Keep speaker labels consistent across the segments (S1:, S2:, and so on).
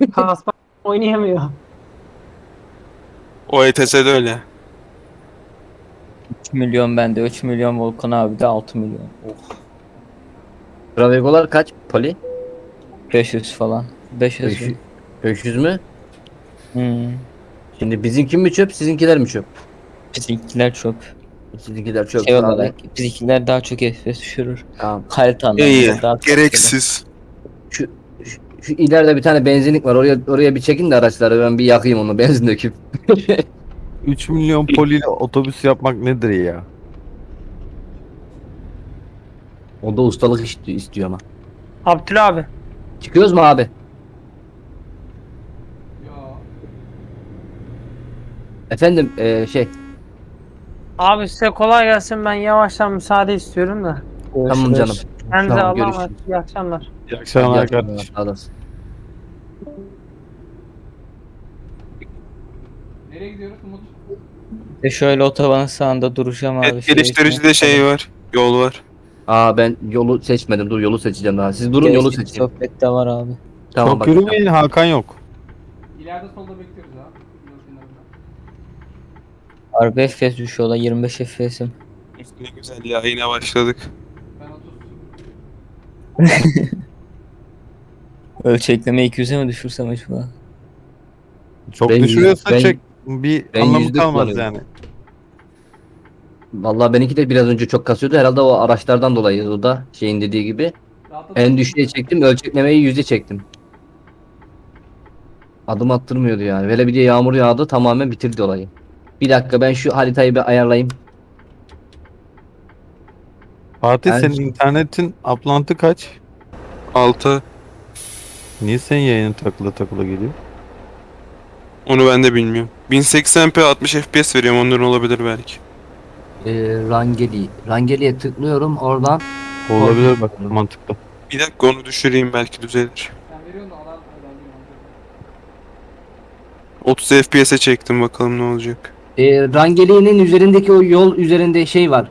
S1: Kaspa oynayamıyor.
S2: O ETS'de öyle.
S3: 3 milyon bende 3 milyon Volkan abi de 6 milyon. Oh.
S4: Travegolar kaç? Poli?
S3: 500 falan. 500.
S4: 500, 500 mü?
S3: Hmm.
S4: Şimdi bizimki mi çöp, sizinkiler mi çöp?
S3: Bizimkiler çöp.
S4: Sizinkiler çöp.
S3: Şey olarak bizimkiler daha çok FPS düşürür.
S4: Tamam.
S3: Harita
S2: İyi.
S3: anlamında daha
S2: Gereksiz.
S4: Şu, şu, ileride bir tane benzinlik var. Oraya oraya bir çekin de araçları ben bir yakayım onu benzin döküp.
S5: 3 milyon poliyle otobüs yapmak nedir ya?
S4: O da ustalık istiyor, istiyor ama.
S1: Abdül abi.
S4: Çıkıyoruz mu abi? Efendim eee, şey
S1: Abi size kolay gelsin. Ben yavaştan müsaade istiyorum da.
S4: tamam canım.
S1: Kendinize
S4: Tamam,
S1: Allah'a emanet.
S4: görüşürüz.
S1: İyi akşamlar.
S5: İyi akşamlar kardeşim.
S4: sağ olasın.
S6: Nereye gidiyoruz Umut?
S3: Ve şöyle otobanın sağında duracağım abi.
S2: Et geliştiricide şey var. Yol var.
S4: Aa ben yolu seçmedim. Dur yolu seçeceğim daha. Siz durun yolu seçeyim.
S3: Sohbet de var abi.
S4: Tamam
S5: Çok
S4: bak.
S5: yürümeyin Hakan yok.
S6: İleride solda bekliyoruz kenarında.
S3: Harbi FPS düşüyor da 25 FPS'im.
S2: Ne güzel ya yine başladık.
S6: Ben 30.
S3: Ölçekleme 200'e mi düşürsem acaba?
S5: Çok
S4: Ben-
S5: düşürüyorsa
S4: ben-
S5: çek. Bir
S4: ben
S5: anlamı
S4: yüzde
S5: kalmaz
S4: kullanıyorum.
S5: yani.
S4: Vallahi benimki de biraz önce çok kasıyordu. Herhalde o araçlardan dolayı o da şeyin dediği gibi. En düşüğe çektim. Ölçeklemeyi yüze çektim. Adım attırmıyordu yani. Böyle bir de yağmur yağdı tamamen bitirdi olayı. Bir dakika ben şu haritayı bir ayarlayayım.
S5: Fatih
S4: Ben-
S5: senin internetin uplantı kaç?
S2: 6.
S5: Niye senin yayının takıla takıla geliyor?
S2: Onu ben de bilmiyorum. 1080p 60 FPS veriyorum ondan olabilir belki.
S4: Ee, Rangeli. Rangeli'ye tıklıyorum oradan.
S5: Olabilir bak mantıklı.
S2: Bir dakika onu düşüreyim belki düzelir.
S6: Sen veriyorsun da alan alan alan.
S2: 30 FPS'e çektim bakalım ne olacak.
S4: Ee, Rangeli'nin üzerindeki o yol üzerinde şey var.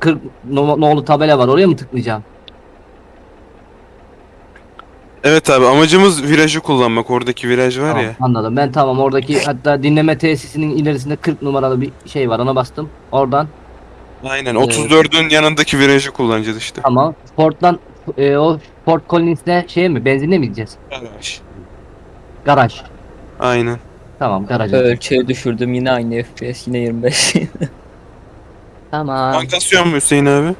S4: 40 no- nolu tabela var. Oraya mı tıklayacağım?
S2: Evet abi amacımız virajı kullanmak. Oradaki viraj var
S4: Tamam,
S2: ya.
S4: anladım. Ben tamam oradaki hatta dinleme tesisinin ilerisinde 40 numaralı bir şey var. Ona bastım. Oradan
S2: Aynen 34'ün yanındaki virajı kullanacağız işte.
S4: tamam. Port'tan e, o Port Collins'te şey mi? Benzinle mi gideceğiz?
S2: Viraj.
S4: Garaj.
S2: Aynen.
S4: Tamam garaja.
S3: Ölçeği düşürdüm yine aynı FPS yine 25.
S4: Tamam.
S2: Bankasyon mu Hüseyin abi?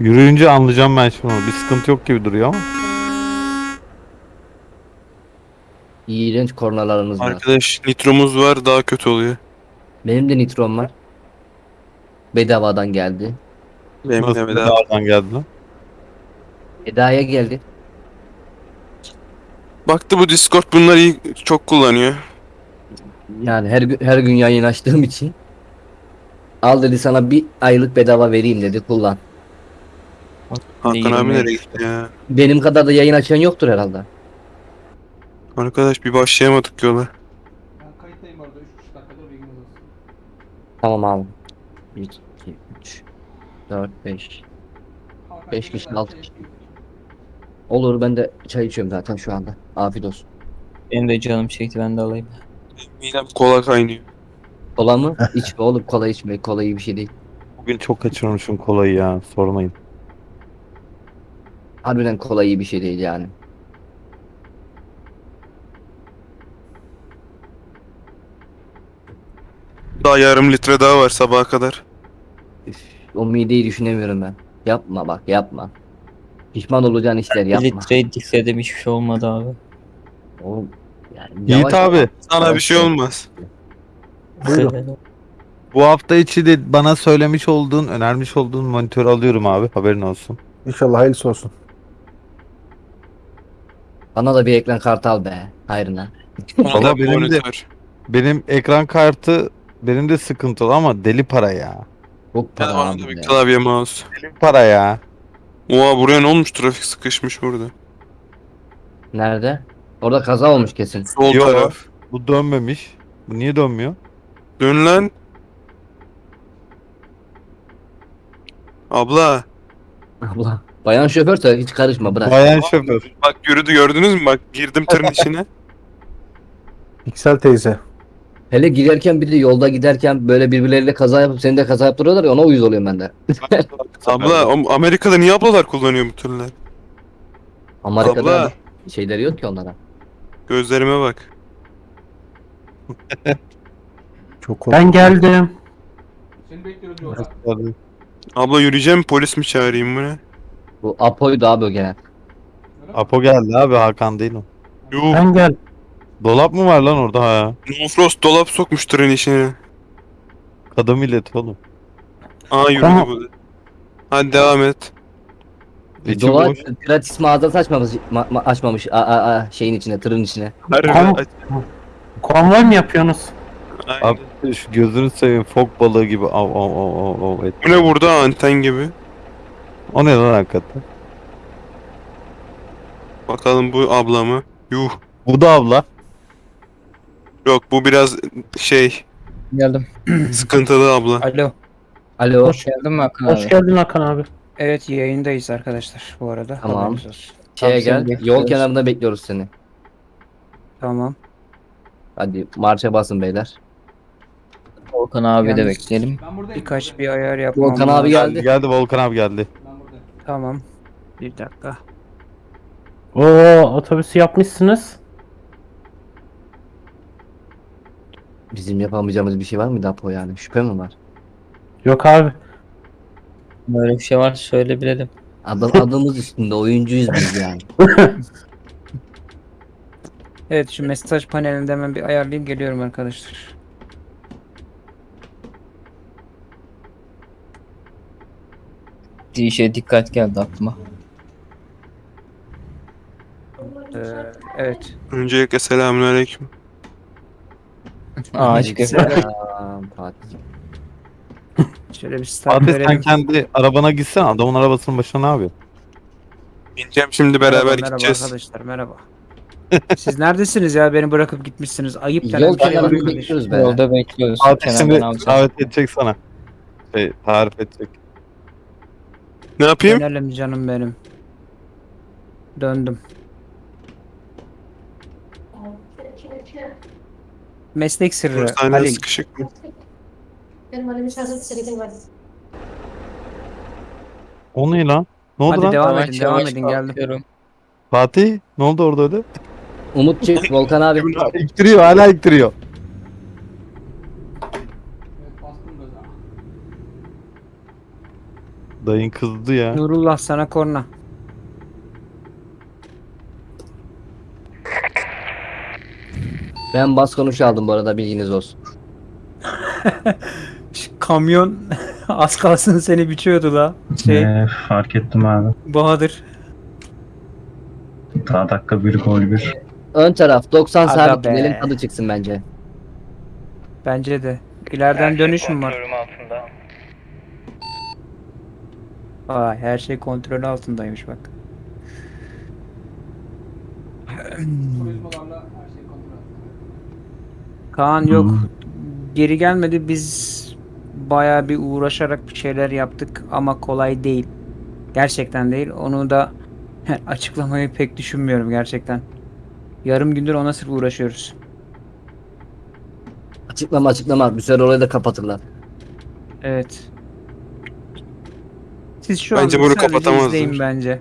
S5: Yürüyünce anlayacağım ben şimdi onu. Bir sıkıntı yok gibi duruyor ama.
S4: İğrenç kornalarınız var.
S2: Arkadaş nitromuz var daha kötü oluyor.
S4: Benim de nitrom var. Bedavadan geldi.
S2: Benim de
S5: bir
S2: daha.
S5: dağdan geldi lan?
S4: Eda'ya geldi.
S2: Baktı bu Discord bunları iyi, çok kullanıyor.
S4: Yani her gün her gün yayın açtığım için. Al dedi sana bir aylık bedava vereyim dedi kullan.
S2: Hakan abi nereye gitti ya?
S4: Benim kadar da yayın açan yoktur herhalde.
S2: Arkadaş bir başlayamadık yola.
S6: Ben kayıttayım orada 3,5 dakikadır bilginiz olsun.
S4: Tamam abi. 1, 2, 3, 4, 5.
S6: Hakan
S4: Beş
S6: gelirse
S4: kişi, altı
S6: şey
S4: kişi.
S6: yapıyor.
S4: Olur ben de çay içiyorum zaten şu anda. Afiyet olsun.
S3: Benim de canım çekti ben de alayım.
S2: Midem kola kaynıyor.
S4: Kola mı? İçme oğlum kola içme. Kola iyi bir şey değil.
S5: Bugün çok kaçırmışım kolayı ya. Sormayın.
S4: Harbiden kola iyi bir şey değil yani.
S2: Daha yarım litre daha var sabaha kadar.
S4: Üf, o mideyi düşünemiyorum ben. Yapma bak yapma. Pişman olacağın işler
S3: Bir
S4: yapma.
S3: litreyi dikledim hiçbir şey olmadı abi.
S4: Oğlum, yani
S5: Yiğit
S4: yavaş-
S5: abi
S2: Sana bir şey olmaz.
S5: bu hafta içi de bana söylemiş olduğun, önermiş olduğun monitörü alıyorum abi. Haberin olsun.
S7: İnşallah hayırlısı olsun.
S4: Bana da bir ekran kartı al be. Hayrına.
S2: Bana
S5: Valla
S2: da bir
S5: benim de-. Benim ekran kartı benim de sıkıntılı ama deli para ya.
S4: Çok para abi
S2: bir klavye mouse.
S5: Deli para ya.
S2: Oha buraya ne olmuş trafik sıkışmış burada.
S4: Nerede? Orada kaza olmuş kesin.
S2: Sol
S5: Yo.
S2: taraf.
S5: Bu dönmemiş. Bu niye dönmüyor?
S2: Dön lan. Abla
S4: Abla. Bayan şoförse hiç karışma bırak.
S5: Bayan şoför.
S2: Bak yürüdü gördünüz mü? Bak girdim tırın içine.
S7: Piksel teyze.
S4: Hele giderken bir de yolda giderken böyle birbirleriyle kaza yapıp seni de kaza yaptırıyorlar ya ona uyuz oluyorum ben de.
S2: Abla Amerika'da niye ablalar kullanıyor bu tırlar?
S4: Amerika'da
S2: Abla.
S4: şeyleri yok ki onlara.
S2: Gözlerime bak.
S7: Çok. Ben geldim.
S6: Seni bekliyoruz yolda.
S2: Abla yürüyeceğim polis mi çağırayım bu ne?
S4: Bu Apo'ydu abi o gelen.
S6: Öyle mi?
S5: Apo geldi abi Hakan değil o.
S2: Yuh.
S7: Ben gel.
S5: Dolap mı var lan orada ha?
S2: No Frost dolap sokmuş tırın içine.
S5: Kadın milleti oğlum.
S2: Aa yürüdü
S7: Tamam.
S2: bu. Hadi devam et.
S5: İçim
S4: Dolar
S5: boş.
S4: gratis mağazası açmamış, ma- ma- açmamış a- a- a- şeyin içine, tırın içine.
S2: Harbi
S7: Tamam.
S2: aç.
S7: Konvoy mu yapıyorsunuz?
S2: Aynen.
S5: Abi şu gözünü seveyim fok balığı gibi av av av av av et.
S2: Bu ne burada anten gibi?
S5: O ne lan hakikaten?
S2: Bakalım bu abla mı? Yuh.
S5: Bu da abla.
S2: Yok bu biraz şey
S3: Geldim.
S2: sıkıntılı abla.
S8: Alo.
S4: Alo.
S8: Hoş geldin mi Hakan
S7: Hoş
S8: abi?
S7: geldin Hakan abi.
S8: Evet yayındayız arkadaşlar bu arada.
S4: Tamam.
S8: Haberiniz olsun.
S4: Şeye
S3: Tamam, seni
S4: gel. Yol
S3: bekliyoruz.
S4: kenarında bekliyoruz seni.
S8: Tamam.
S4: Hadi marşa basın beyler.
S3: Volkan abi de
S8: Yalnız-
S3: bekleyelim.
S6: Ben buradayım.
S8: Birkaç bir ayar yapmam
S4: Volkan
S8: lazım.
S4: abi
S5: Geldi
S4: geldi.
S5: geldi Volkan abi geldi.
S6: Ben buradayım.
S8: Tamam. Bir dakika.
S7: Oo otobüsü yapmışsınız.
S4: Bizim yapamayacağımız bir şey var mıydı Apo yani? Şüphe mi var?
S7: Yok abi.
S3: Böyle bir şey var söyle bilelim.
S4: Adım, adımız üstünde oyuncuyuz biz yani.
S8: Evet şu mesaj panelinde hemen bir ayarlayayım geliyorum arkadaşlar.
S3: Bir şeye dikkat geldi aklıma.
S8: Ee, evet.
S2: Öncelikle selamünaleyküm.
S3: Ağaç köpek.
S4: Selam Fatih.
S8: Şöyle bir start
S5: Fatih sen kendi arabana gitsen adamın arabasının başına ne yapıyorsun?
S2: Bineceğim şimdi beraber
S8: merhaba,
S2: gideceğiz.
S8: Merhaba arkadaşlar merhaba. Siz neredesiniz ya beni bırakıp gitmişsiniz. Ayıp denen
S4: Yol
S8: bir şey var
S4: kenarında
S8: arkadaş.
S4: bekliyoruz be.
S3: Yolda bekliyoruz.
S5: Fatih şimdi
S3: Kenardan alacağız.
S5: davet edecek sana. Şey tarif edecek.
S2: Ne yapayım?
S8: Dönelim canım benim. Döndüm. Meslek sırrı.
S2: Hastane
S8: Halil.
S2: sıkışık mı?
S5: O ne lan? Ne oldu
S8: Hadi
S5: lan?
S8: devam edin, devam edin geldim.
S5: Fatih ne oldu orada öyle?
S4: Umut çık Volkan abi.
S5: İktiriyor hala iktiriyor. Dayın kızdı ya.
S8: Nurullah sana korna.
S4: Ben bas konuş aldım bu arada bilginiz olsun.
S8: Şu kamyon az kalsın seni biçiyordu la. Şey
S9: Ee, fark ettim abi.
S8: Bahadır.
S9: Daha dakika bir gol bir.
S4: Ön taraf 90
S8: Aga
S4: sabit
S8: be.
S4: tadı çıksın bence.
S8: Bence de. İleriden dönüş mü var? Aa, her şey kontrol altındaymış bak.
S6: Turizmalarla her şey kontrol altında.
S8: Kaan yok.
S9: Hmm.
S8: Geri gelmedi. Biz bayağı bir uğraşarak bir şeyler yaptık ama kolay değil. Gerçekten değil. Onu da açıklamayı pek düşünmüyorum gerçekten. Yarım gündür ona sırf uğraşıyoruz.
S4: Açıklama açıklama. Bir süre orayı da kapatırlar.
S8: Evet. Siz şu
S2: Bence bunu
S8: sadece
S2: kapatamazlar.
S8: izleyin bence.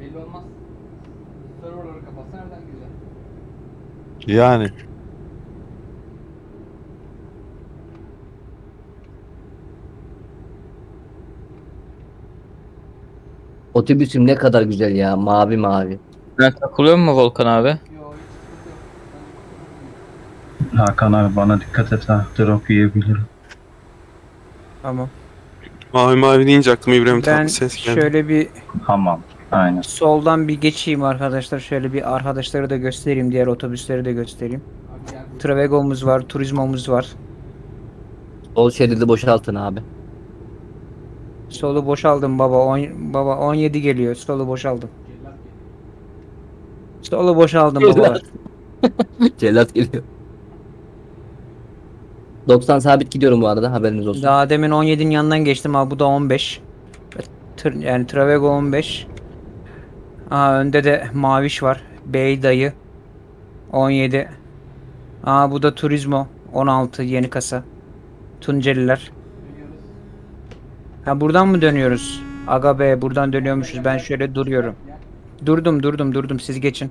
S6: Belli olmaz. Serverları kapatsa nereden gireceksin?
S5: Yani.
S4: Otobüsüm ne kadar güzel ya. Mavi mavi.
S3: Ben takılıyor mu Volkan abi?
S9: Hakan abi bana dikkat et ha. Drop yiyebilirim.
S8: Tamam.
S2: Mavi mavi deyince aklıma İbrahim
S8: Ben
S2: Tatlıses geldi.
S8: şöyle bir
S9: Hamam. Aynen.
S8: soldan bir geçeyim arkadaşlar. Şöyle bir arkadaşları da göstereyim. Diğer otobüsleri de göstereyim. Travego'muz var, Turizmo'muz var.
S4: Sol şeridi boşaltın abi.
S8: Solu boşaldım baba. On, baba 17 geliyor. Solu boşaldım. Solu boşaldım baba.
S4: Cellat geliyor. 90 sabit gidiyorum bu arada haberiniz olsun.
S8: Daha demin 17'nin yanından geçtim abi. Bu da 15. Tır, yani Travego 15. Aa önde de Maviş var. Bey dayı 17. Aa bu da Turismo 16 yeni kasa. Tunceliler. Ha buradan mı dönüyoruz? Aga be buradan dönüyormuşuz. Ben şöyle duruyorum. Durdum durdum durdum siz geçin.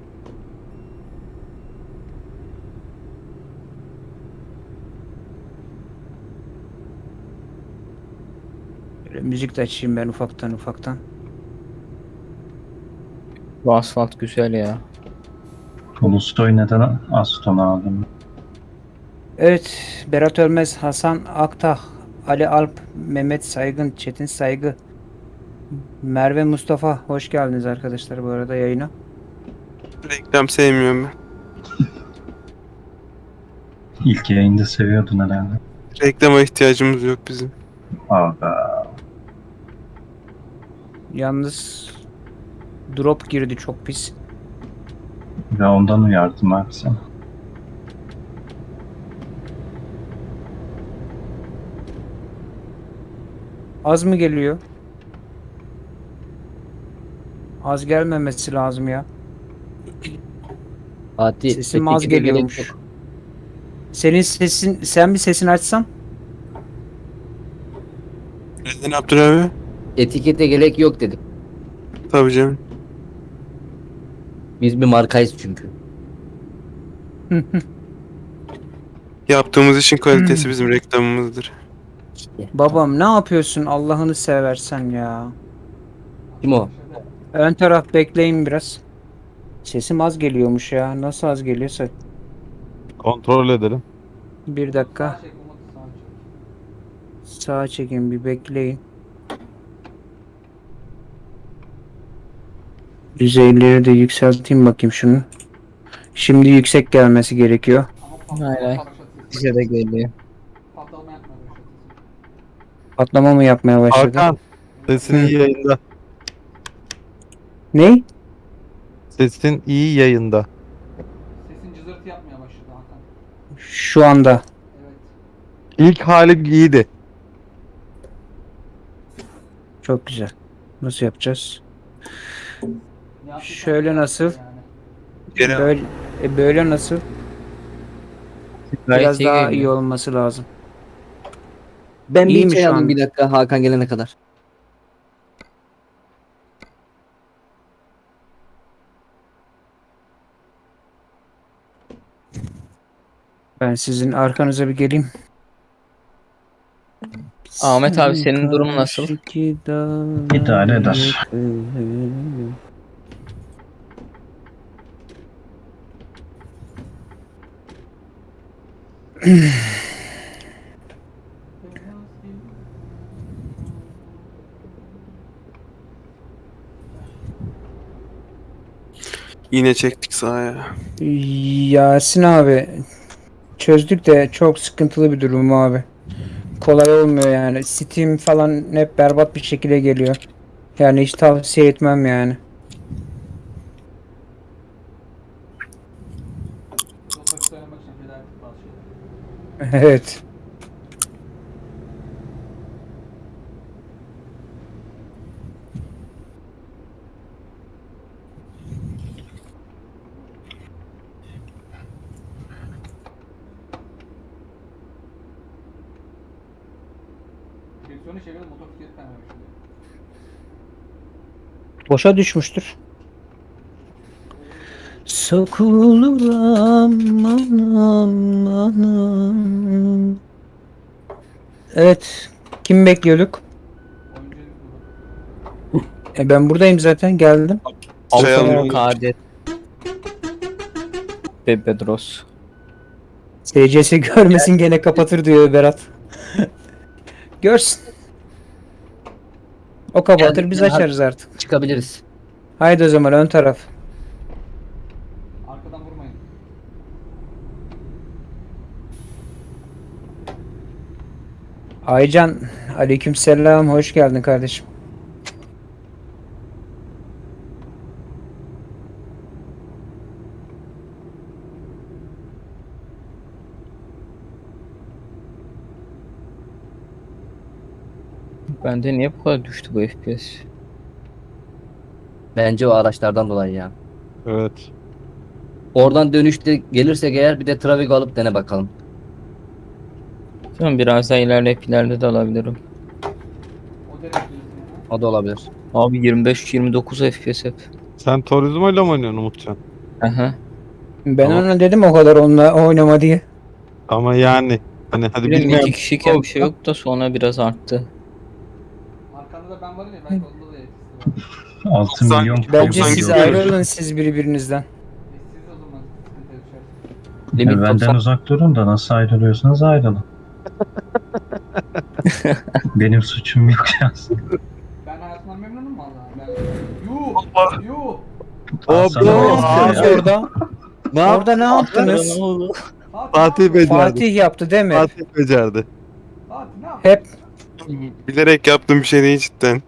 S8: Böyle müzik de açayım ben ufaktan ufaktan.
S3: Bu asfalt güzel ya.
S9: Tolstoy neden Aston aldım?
S8: Evet Berat Ölmez, Hasan Aktah, Ali Alp, Mehmet Saygın, Çetin Saygı, Merve Mustafa hoş geldiniz arkadaşlar bu arada yayına.
S2: Reklam sevmiyorum ben.
S9: İlk yayında seviyordun herhalde.
S2: Reklama ihtiyacımız yok bizim.
S9: Aga.
S8: Yalnız drop girdi çok pis.
S9: Ve ondan uyardım abi sen.
S8: Az mı geliyor? Az gelmemesi lazım ya.
S4: Fatih
S8: Sesim az geliyormuş. Senin sesin, sen bir sesini açsan.
S2: Neden Abdül abi?
S4: Etikete gerek yok dedim.
S2: Tabii canım.
S4: Biz bir markayız çünkü.
S2: Yaptığımız işin kalitesi bizim reklamımızdır.
S8: Babam ne yapıyorsun Allah'ını seversen ya.
S4: Kim o?
S8: Ön taraf bekleyin biraz. Sesim az geliyormuş ya. Nasıl az geliyorsa.
S5: Kontrol edelim.
S8: Bir dakika. Sağa çekin bir bekleyin. Düzeyleri de yükselteyim bakayım şunu. Şimdi yüksek gelmesi gerekiyor.
S6: Ama
S3: Hay hay.
S6: patlama başlatıyorsun.
S3: Bize de geliyor.
S6: Patlama
S8: mı yapmaya başladı?
S5: Hakan sesin iyi yayında.
S8: Ne?
S5: Sesin iyi yayında.
S6: Sesin cızırtı yapmaya başladı Hakan.
S8: Şu anda.
S6: Evet.
S5: İlk hali iyiydi.
S8: Çok güzel. Nasıl yapacağız?
S6: Ne
S8: Şöyle nasıl? Böyle, e, böyle nasıl? Biraz daha iyi olması lazım.
S4: Ben
S8: İyi
S4: bir
S8: mi
S4: çay
S8: şu
S4: alayım
S8: an?
S4: bir dakika Hakan gelene kadar.
S8: Ben sizin arkanıza bir geleyim.
S3: Ahmet abi, senin durumun nasıl?
S9: İdare eder.
S2: Yine çektik sahaya.
S8: Yasin abi çözdük de çok sıkıntılı bir durum abi. Kolay olmuyor yani. Steam falan hep berbat bir şekilde geliyor. Yani hiç tavsiye etmem yani. Evet. Boşa düşmüştür. Sokulur aman aman. Evet. Kim bekliyorduk? E ben buradayım zaten geldim.
S2: Çay
S3: Alfa
S2: almıyor.
S3: Kadet. Ve Bedros.
S8: SCS görmesin gene kapatır diyor Berat. Görsün. O kapatır biz açarız artık.
S4: Çıkabiliriz.
S8: Haydi o zaman ön taraf.
S6: Arkadan vurmayın.
S8: Aycan aleykümselam hoş geldin kardeşim.
S3: Bende niye bu kadar düştü bu FPS?
S4: Bence o araçlardan dolayı ya.
S5: Evet.
S4: Oradan dönüşte gelirsek eğer bir de Travigo alıp dene bakalım.
S3: Tamam biraz daha ilerleyip ileride de alabilirim.
S6: O
S4: da olabilir.
S3: Abi 25-29 FPS hep.
S5: Sen Turismo ile mi oynuyorsun Umutcan?
S3: Aha.
S8: Ben
S5: Tamam.
S8: ona dedim o kadar onunla oynama diye.
S5: Ama yani hani hadi
S3: Bilmiyorum
S5: bilmeyen
S3: iki kişiyken bir şey yok da sonra biraz arttı.
S6: Arkanda da ben varım ya belki onda da etkisi var.
S9: 6
S2: Doksan-
S9: milyon
S8: Bence
S2: Doksan
S8: siz
S2: gibi
S8: ayrılın siz birbirinizden.
S6: Siz o zaman sıkıntı yaşarsınız.
S4: Limit
S9: E, benden
S4: 90.
S9: uzak durun da nasıl ayrılıyorsanız ayrılın. Benim suçum yok şahsen.
S6: Ben hayatımdan memnunum valla. Ben... Yuh! Yuh!
S9: Sana
S8: Aa,
S9: ya.
S8: orada.
S5: Ne yap-
S8: Orada ne yaptınız?
S6: Fatih
S5: becerdi.
S8: Fatih yaptı değil mi?
S5: Fatih becerdi.
S6: Fatih ne yaptın?
S8: Hep
S2: Bilerek yaptığım bir şey değil cidden.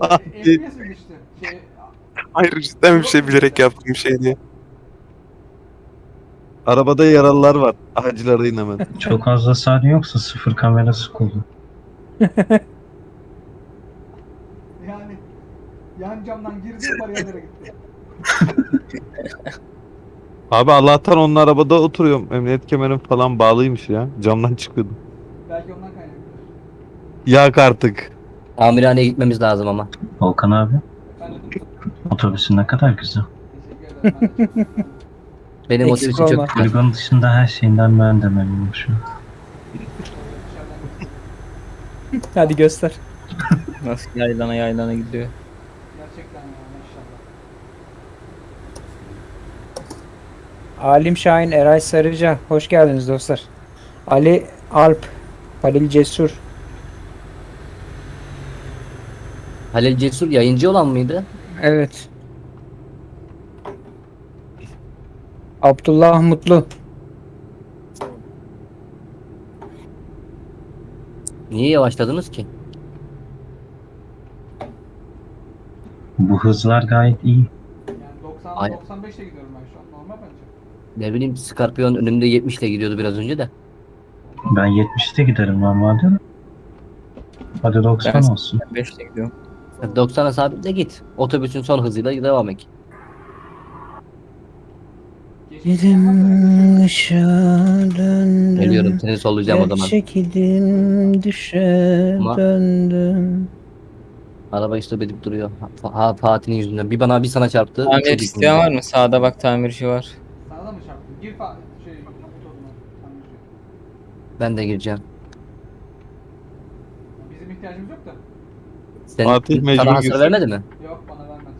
S5: Fatih.
S6: FPS mi düştü? Şey,
S2: Hayır cidden bir şey bilerek yaptığım bir şey değil.
S5: Arabada yaralılar var. Acil arayın hemen.
S9: Çok fazla saniye yoksa sıfır kamerası kullan.
S6: yani yan camdan girdi bariyerlere gitti.
S5: Abi Allah'tan onun arabada oturuyorum. Emniyet kemerim falan bağlıymış ya. Camdan çıkıyordum.
S6: Belki ondan kaynaklıdır.
S5: Yak artık.
S4: Tamirhaneye gitmemiz lazım ama.
S9: Volkan abi otobüsün ne kadar güzel.
S4: Benim o
S8: Eksik
S4: sivisi
S8: olma.
S4: çok güzel.
S9: Poligon dışında her şeyinden ben de memnunum şu an.
S8: Hadi göster.
S3: Nasıl yaylana yaylana gidiyor.
S6: Gerçekten ya maşallah.
S8: Alim Şahin, Eray Sarıca. Hoş geldiniz dostlar. Ali Alp, Halil Cesur.
S4: Halil Cesur yayıncı olan mıydı?
S8: Evet. Abdullah Mutlu.
S4: Niye yavaşladınız ki?
S9: Bu hızlar gayet iyi.
S6: Yani 90
S4: Ay-
S6: 95'te gidiyorum ben şu an. Normal bence.
S4: Ne bileyim Scorpion önümde 70 ile gidiyordu biraz önce de.
S9: Ben 70'te giderim normalde. de. Hadi 90
S3: Ben-
S9: olsun.
S3: 5'te gidiyorum.
S4: 90'a sabitle git. Otobüsün son hızıyla devam et.
S8: Gidim döndüm.
S4: Geliyorum seni sollayacağım o zaman.
S8: Çekildim düşe
S4: Ama-
S8: döndüm.
S4: Araba istop edip duruyor. Ha, ha, Fatih'in yüzünden. Bir bana bir sana çarptı.
S3: Tamir isteyen var mı? Sağda bak tamirci var.
S6: Sana da mı çarptın? Gir fa şey.
S4: Ben de gireceğim.
S6: Bizim ihtiyacımız yok da.
S4: Sen,
S5: Fatih mecbur
S4: sana hasar
S5: girsin.
S4: vermedi mi?
S6: Yok bana vermedi.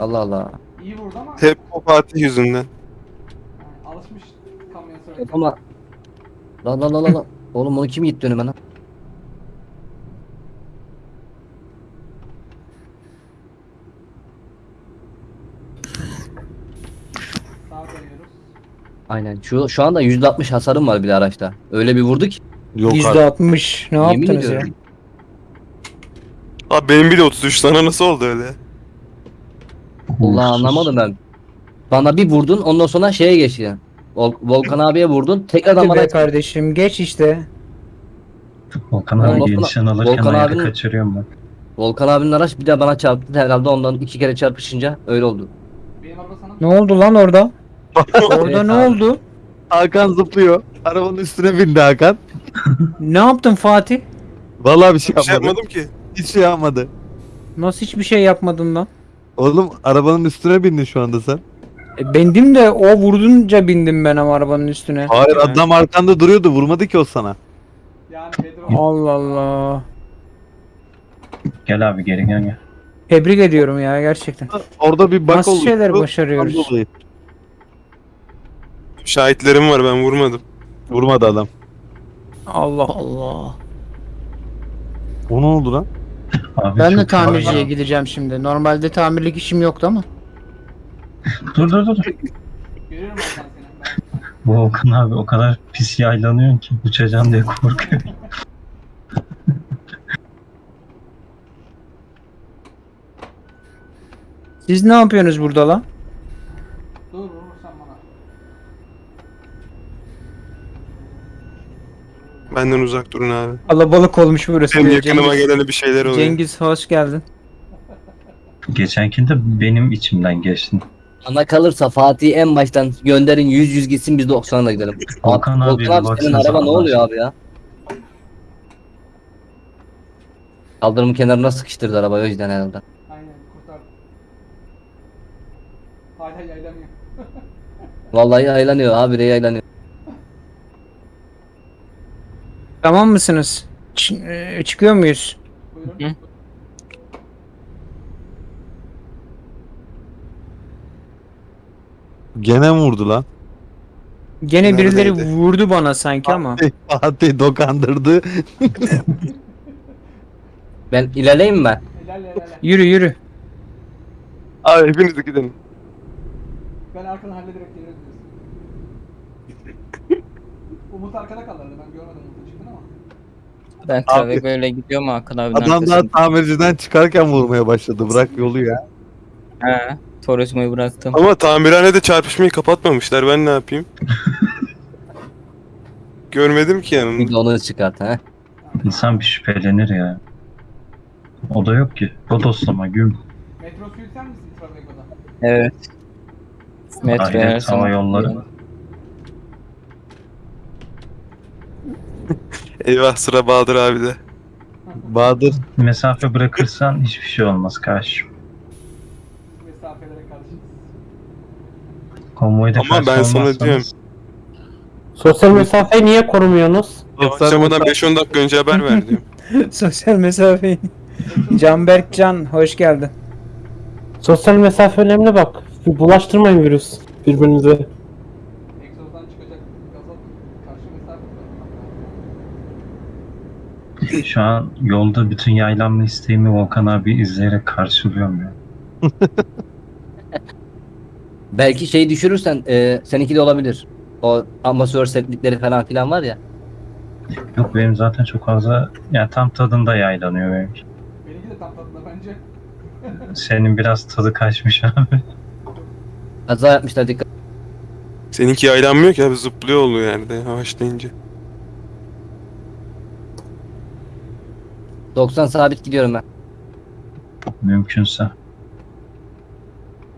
S4: Allah Allah.
S6: İyi vurdu ama
S2: Hep o Fatih yüzünden.
S6: alışmış kamyon sürerken.
S4: Ama la la la la la. Oğlum onu kim gitti önüme lan?
S6: Sağa dönüyoruz.
S4: Aynen. Şu şu anda %60 hasarım var bile araçta. Öyle bir vurdu ki.
S5: Yok
S8: Yüzde
S5: artık.
S8: altmış. Ne
S4: Yemin
S8: yaptınız ya?
S4: ediyorum.
S2: Abi benim bile 33 sana nasıl oldu öyle?
S4: Allah anlamadım ben. Bana bir vurdun ondan sonra şeye geçti. Vol- Volkan abiye vurdun. Tekrardan
S8: Hadi
S4: bana
S8: be kardeşim geç işte.
S9: Volkan abi
S4: Volkan-
S9: gelişen alırken
S4: Volkan
S9: ayarı
S4: abinin-
S9: kaçırıyorum ben.
S4: Volkan abinin araç bir de bana çarptı. Herhalde ondan iki kere çarpışınca öyle oldu.
S6: Benim araba sana
S8: Ne oldu lan orada? Orada ne oldu?
S5: Hakan zıplıyor. Arabanın üstüne bindi Hakan.
S8: Ne yaptın Fatih?
S5: Vallahi bir şey
S2: Bir şey
S5: yapmadı.
S2: yapmadım ki.
S5: Hiç şey yapmadı.
S8: Nasıl hiçbir şey yapmadın lan?
S5: Oğlum arabanın üstüne bindin şu anda sen.
S8: E, bendim de o vurdunca bindim ben ama arabanın üstüne.
S5: Hayır adam arkanda duruyordu. Vurmadı ki o sana.
S6: yani Pedro.
S8: Allah Allah.
S9: Gel abi geri gel gel.
S8: Tebrik ediyorum ya gerçekten.
S5: Orada bir bak
S8: Nasıl
S5: oldu.
S8: şeyler başarıyoruz?
S2: Şahitlerim var ben vurmadım.
S5: Vurmadı adam.
S8: Allah Allah.
S5: O ne oldu lan?
S9: Abi
S8: Ben de
S9: çok
S8: tamirciye
S9: fazla-
S8: gideceğim şimdi. Normalde tamirlik işim yoktu ama.
S9: Dur dur dur.
S6: Görüyorum ben seni. Ben...
S9: Bu Volkan abi o kadar pis yaylanıyorsun ki uçacağım diye korkuyor.
S8: Siz ne yapıyorsunuz burada lan?
S6: Dur vurursan bana.
S2: Benden uzak durun abi.
S8: Kalabalık olmuş burası.
S2: Benim yakınıma
S8: Cengiz.
S2: gelene bir şeyler oluyor.
S8: Cengiz hoş geldin.
S9: Geçenkinde benim içimden geçti.
S4: Bana kalırsa Fatih'i en baştan gönderin 100 100 gitsin biz 90'la gidelim.
S9: Volkan abi,
S4: Volkan abi senin araba ne oluyor abi ya? Kaldırımın kenarına sıkıştırdı araba o yüzden herhalde.
S6: Aynen kurtar. Hala yaylamıyor.
S4: Vallahi yaylanıyor abi de yaylanıyor.
S8: Tamam mısınız? Ç- e, çıkıyor muyuz?
S6: Buyurun.
S3: Hı.
S5: Gene mi vurdu lan?
S8: Gene birileri
S2: Neredeydi?
S8: vurdu bana sanki ama.
S5: Fatih dokandırdı.
S4: Ben ilerleyeyim mi ben?
S6: Helal helal.
S8: Yürü yürü.
S2: Abi hepiniz gidin.
S6: Ben arkadan hallederek diyorsun. Umut arkada kalırdı ben görmedim.
S3: Ben Travego'yla öyle gidiyorum Hakan abinin
S5: Adam daha
S3: arkasında.
S5: tamirciden çıkarken vurmaya başladı. Bırak yolu ya.
S3: He. Turizmo'yu bıraktım.
S2: Ama tamirhanede çarpışmayı kapatmamışlar. Ben ne yapayım? Görmedim ki
S4: Bir
S2: yanımda.
S4: de onu çıkart ha.
S9: İnsan bir şüphelenir ya. O da yok ki. Bodoslama güm.
S6: Metro suyu sen misin Travego'da?
S3: Evet. Metro her
S9: Ahiret
S3: zaman.
S9: hava yolları.
S2: Eyvah sıra Bahadır abi de.
S5: Bahadır
S9: Mesafe bırakırsan hiçbir şey olmaz karşı.
S6: Mesafelere karşı.
S9: Konvoyda
S2: Ama ben sana diyorum.
S7: Sosyal mesafeyi niye korumuyorsunuz?
S2: Yavaşlamadan 5-10 dakika önce haber ver diyorum.
S8: Sosyal mesafeyi. Canberk Can hoş geldin.
S7: Sosyal mesafe önemli bak. Bulaştırmayın virüs birbirinize.
S6: Egzozdan çıkacak gaza karşı mesafe bırakmak.
S9: Şu an yolda bütün yaylanma isteğimi Volkan abi izleyerek karşılıyorum ya.
S4: Belki şeyi düşürürsen e, seninki de olabilir. O amatör setlikleri falan filan var ya.
S9: Yok benim zaten çok fazla yani tam tadında yaylanıyor benimki.
S6: Benimki de tam tadında bence.
S9: Senin biraz tadı kaçmış abi.
S4: Kaza yapmışlar dikkat.
S2: Seninki yaylanmıyor ki abi zıplıyor oluyor yerde yavaşlayınca.
S4: 90 sabit gidiyorum ben.
S9: Mümkünse.